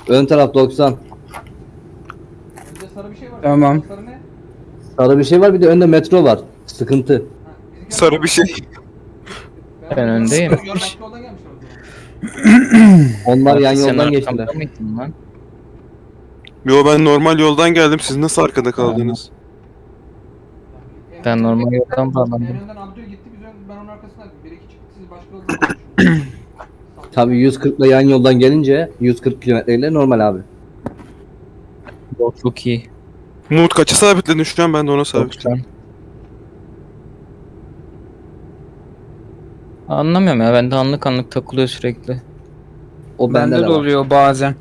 S4: Ön taraf 90.
S6: Önde sarı bir şey var.
S8: Tamam.
S6: Sarı ne?
S4: Sarı bir şey var bir de önde metro var. Sıkıntı.
S2: Sarı bir şey.
S3: Ben öndeyim.
S6: Zaman.
S4: Onlar yan
S3: Sen
S4: yoldan
S3: arkamda
S4: geçtiler.
S3: mıydın lan?
S2: Yo ben normal yoldan geldim. Siz nasıl arkada kaldınız?
S6: En
S3: Ben normal yoldan
S6: En
S3: bağlandım.
S6: önden Abdül gitti biz ön, ben onun arkasından bir iki çıktı siz başka yoldan.
S4: Tabii 140 ile yan yoldan gelince 140 kilometreyle normal abi.
S3: O çok iyi.
S2: Umut kaça sabitledin şu an? Ben de ona sabitledim.
S3: 90. Anlamıyorum ya bende anlık anlık takılıyor sürekli.
S4: O
S8: Bende
S4: bende
S8: de
S4: de var.
S8: oluyor bazen.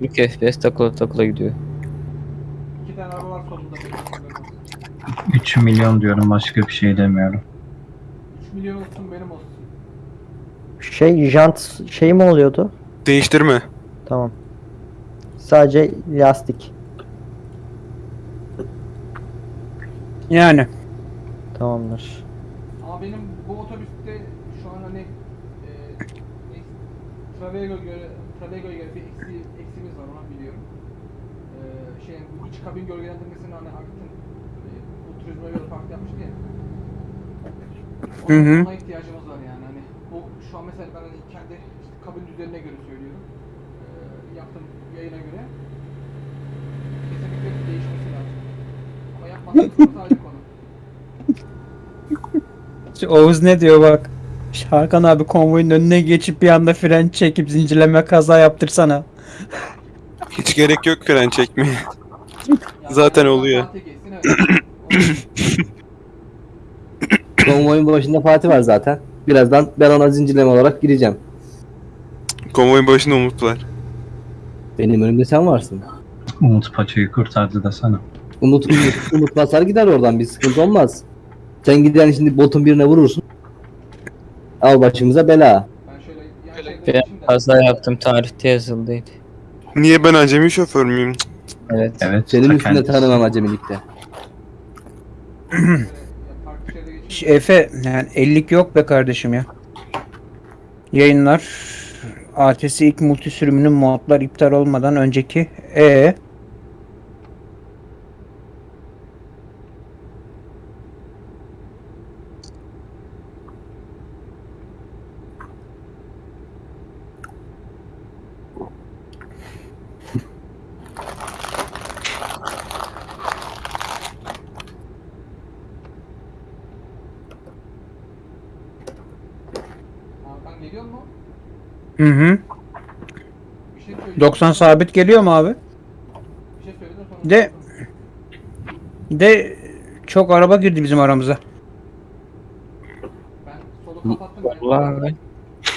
S3: 3 FPS takıla takıla gidiyor.
S6: İki tane araba var solunda.
S9: 3 milyon diyorum başka bir şey demiyorum.
S6: 3 milyon olsun.
S10: Şey jant şey mi oluyordu?
S2: Değiştirme.
S10: Tamam. Sadece lastik.
S8: Yani.
S10: Tamamdır.
S6: Ama benim bu otobüste şu an hani e, ne- Travego göre Travego'ya göre bir eksi, eksimiz var onu biliyorum. E, şey bu iç kabin gölgelendirmesini hani Aktin e, bu turizme göre farklı yapmıştı ya.
S8: Hı hı.
S6: Ona ihtiyacımız var yani hani bu şu an mesela ben hani kendi işte kabin düzenine göre söylüyorum. E, yaptığım yayına göre kesinlikle değişmesi lazım. Ama yapmazsak ayrı konu.
S8: Şu Oğuz ne diyor bak. Hakan abi konvoyun önüne geçip bir anda fren çekip zincirleme kaza yaptırsana.
S2: Hiç gerek yok fren çekmeye.
S6: Yani
S2: Zaten oluyor.
S6: Fatih geçsin, evet.
S4: Konvoyun başında Fatih var zaten. Birazdan ben ona zincirleme olarak gireceğim.
S2: Konvoyun başında Umut var.
S4: Benim önümde sen varsın.
S9: Umut paçayı kurtardı da sana.
S4: Umut, Umut, Umut basar gider oradan bir sıkıntı olmaz. Sen gider şimdi botun birine vurursun. Al başımıza bela.
S6: Ben
S3: kaza yaptım tarihte yazıldıydı.
S2: Niye ben acemi şoför müyüm?
S3: Evet.
S9: Evet.
S4: Senin üstünde tanımam acemilikte.
S6: Şöyle, ya farklı şeride geçeyim.
S8: Efe yani 50'lik yok be kardeşim ya. Yayınlar ATS ilk multi sürümünün modlar iptal olmadan önceki e
S6: Hakan geliyor mu?
S8: Hı hı.
S6: Şey söyle.
S8: 90 sabit geliyor mu abi?
S6: Bir şey de sonra.
S8: De- De çok araba girdi bizim aramıza.
S6: Ben solu kapattım.
S3: Vallahi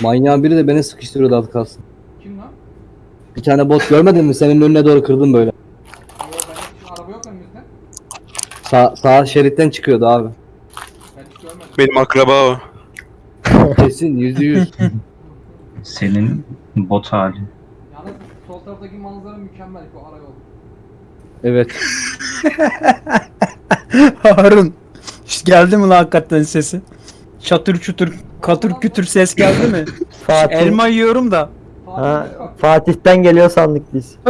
S4: Manyağın biri de beni sıkıştırıyordu az kalsın.
S6: Kim lan?
S4: Bir tane bot görmedin mi? Senin önüne doğru kırdım böyle.
S6: Yo ben hiç araba yok önümüzde.
S4: Sağ, sağ şeritten çıkıyordu abi.
S6: Ben hiç görmedim.
S2: Benim akraba o.
S4: Kesin yüzde yüz.
S9: Senin bot hali.
S6: Yalnız sol taraftaki manzara mükemmel bu arayol.
S4: Evet.
S8: Harun. İşte geldi mi lan hakikaten sesi? Çatır çutur katır kütür ses geldi mi?
S10: Fatih.
S8: Elma yiyorum da.
S10: Ha. Fatih'ten geliyor sandık biz.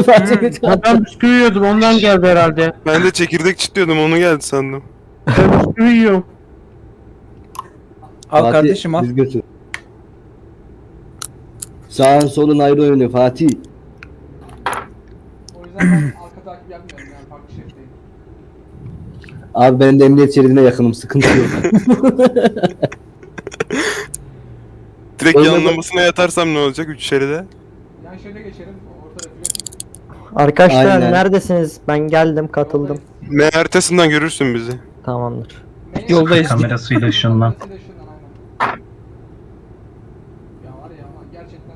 S7: Ha, ben bisküvi yiyordum ondan geldi herhalde.
S2: Ben de çekirdek çitliyordum onu geldi sandım.
S7: Ben bisküvi yiyorum.
S8: Al
S4: Fatih,
S8: kardeşim al.
S4: Biz götür. Sağın solun ayrı oynuyor Fatih.
S6: O yüzden ben arka takip yapmıyorum yani farklı şeritteyim.
S4: Abi ben de emniyet şeridine yakınım sıkıntı yok.
S2: Direkt
S4: Öyle
S2: yanlamasına yatarsam ne olacak 3 şeride?
S6: Yan şeride geçerim.
S10: Arkadaşlar
S4: Aynen.
S10: neredesiniz? Ben geldim katıldım.
S2: M haritasından görürsün bizi.
S10: Tamamdır.
S8: Yoldayız.
S9: Kamerasıyla ışınlan.
S6: Kamerasıyla ışınlan aynen. Ya var ya ama gerçekten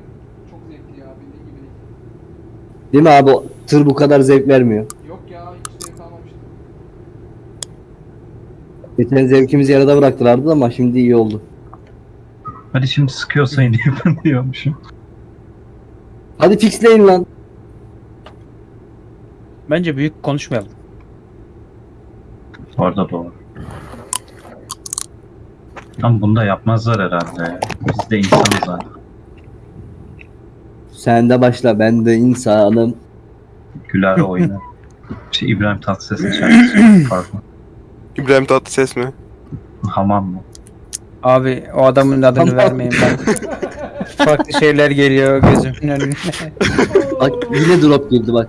S6: çok zevkli ya bildiğin gibi
S4: Değil mi abi? Tır bu kadar zevk vermiyor.
S6: Yok ya hiç zevk almamıştım.
S4: Geçen zevkimizi yarıda bıraktılardı ama şimdi iyi oldu.
S9: Hadi şimdi sıkıyorsa yine yapın diyormuşum.
S4: Hadi fixleyin lan.
S8: Bence büyük konuşmayalım.
S9: Orada doğru. Ama bunu da yapmazlar herhalde. Biz de insanız zaten.
S4: Sen de başla ben de insanım.
S9: Güler oynar. Şey İbrahim Tatlıses'in şarkısı. Pardon.
S2: İbrahim Tatlıses mi?
S9: Hamam mı?
S8: Abi o adamın adını vermeyin ben. Farklı şeyler geliyor gözümün önüne.
S4: Bak yine drop girdi bak.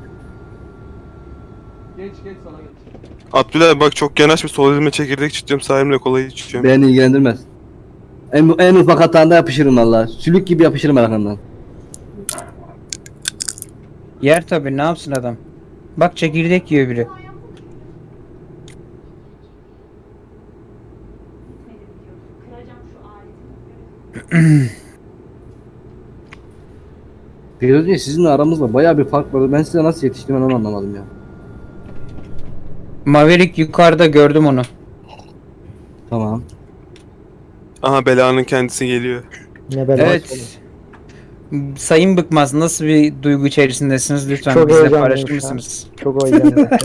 S6: Geç geç sana geç.
S2: Abdülay bak çok yanaş bir sol elime çekirdek çiziyorum sağ elimle kolayı içiyorum.
S4: Beni ilgilendirmez. En, en ufak hatanda yapışırım valla. Sülük gibi yapışırım arkandan.
S8: Yer tabi ne yapsın adam. Bak çekirdek yiyor biri.
S4: Firuze sizinle aramızda baya bir fark var. Ben size nasıl yetiştim ben onu anlamadım ya.
S8: Maverick yukarıda gördüm onu.
S4: Tamam.
S2: Aha belanın kendisi geliyor.
S10: Ne bela.
S8: Evet. Sayın Bıkmaz nasıl bir duygu içerisindesiniz lütfen
S10: Çok
S8: bizle
S10: heyecanlıyım
S8: paylaşır
S10: şu an.
S8: mısınız?
S10: Çok oylandı.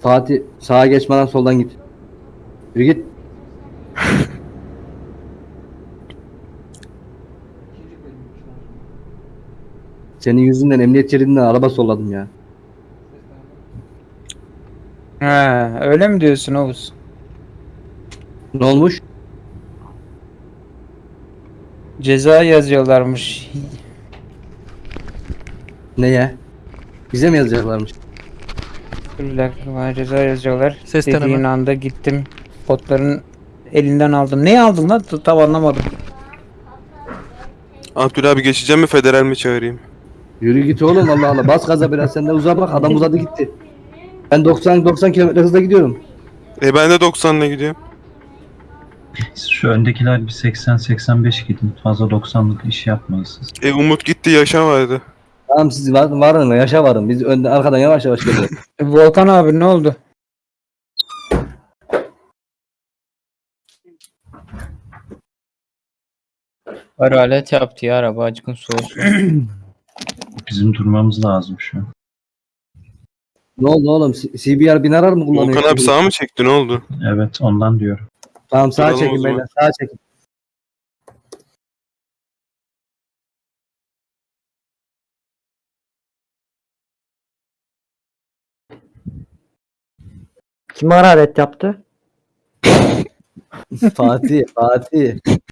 S4: Fatih sağa geçmeden soldan git. Yürü git. Senin yüzünden emniyet şeridinden araba solladım ya.
S8: Ha, öyle mi diyorsun Oğuz?
S4: Ne olmuş?
S8: Ceza yazıyorlarmış.
S4: Neye? Bize mi yazacaklarmış?
S8: Bir dakika bana ceza yazıyorlar.
S3: Ses
S8: Dediğin
S3: deneme.
S8: anda gittim. Botların elinden aldım. Neyi aldım lan? Tam anlamadım.
S2: Abdülay abi geçeceğim mi federal mi çağırayım?
S4: Yürü git oğlum Allah Allah. Bas gaza biraz sen de uza bak. Adam uzadı gitti. Ben 90 90 km hızla gidiyorum.
S2: E ben de 90'la gidiyorum.
S9: Şu öndekiler bir 80-85 gidin. Fazla 90'lık iş yapmayın siz.
S2: E Umut gitti yaşa vardı.
S4: Tamam siz var, varın yaşa varın. Biz önden arkadan yavaş yavaş geliyoruz.
S8: Volkan abi ne oldu?
S3: Hararet yaptı ya araba acıkın soğusun.
S9: Bizim durmamız lazım şu an.
S4: ne oldu oğlum? C- CBR bin arar mı kullanıyor?
S2: Volkan abi sağa mı çekti ne oldu?
S9: Evet ondan diyorum.
S4: Tamam sağa
S2: Duralım o
S4: çekin
S2: zaman.
S4: beyler. Sağa çekin.
S10: Kim hararet yaptı?
S4: Fatih, Fatih.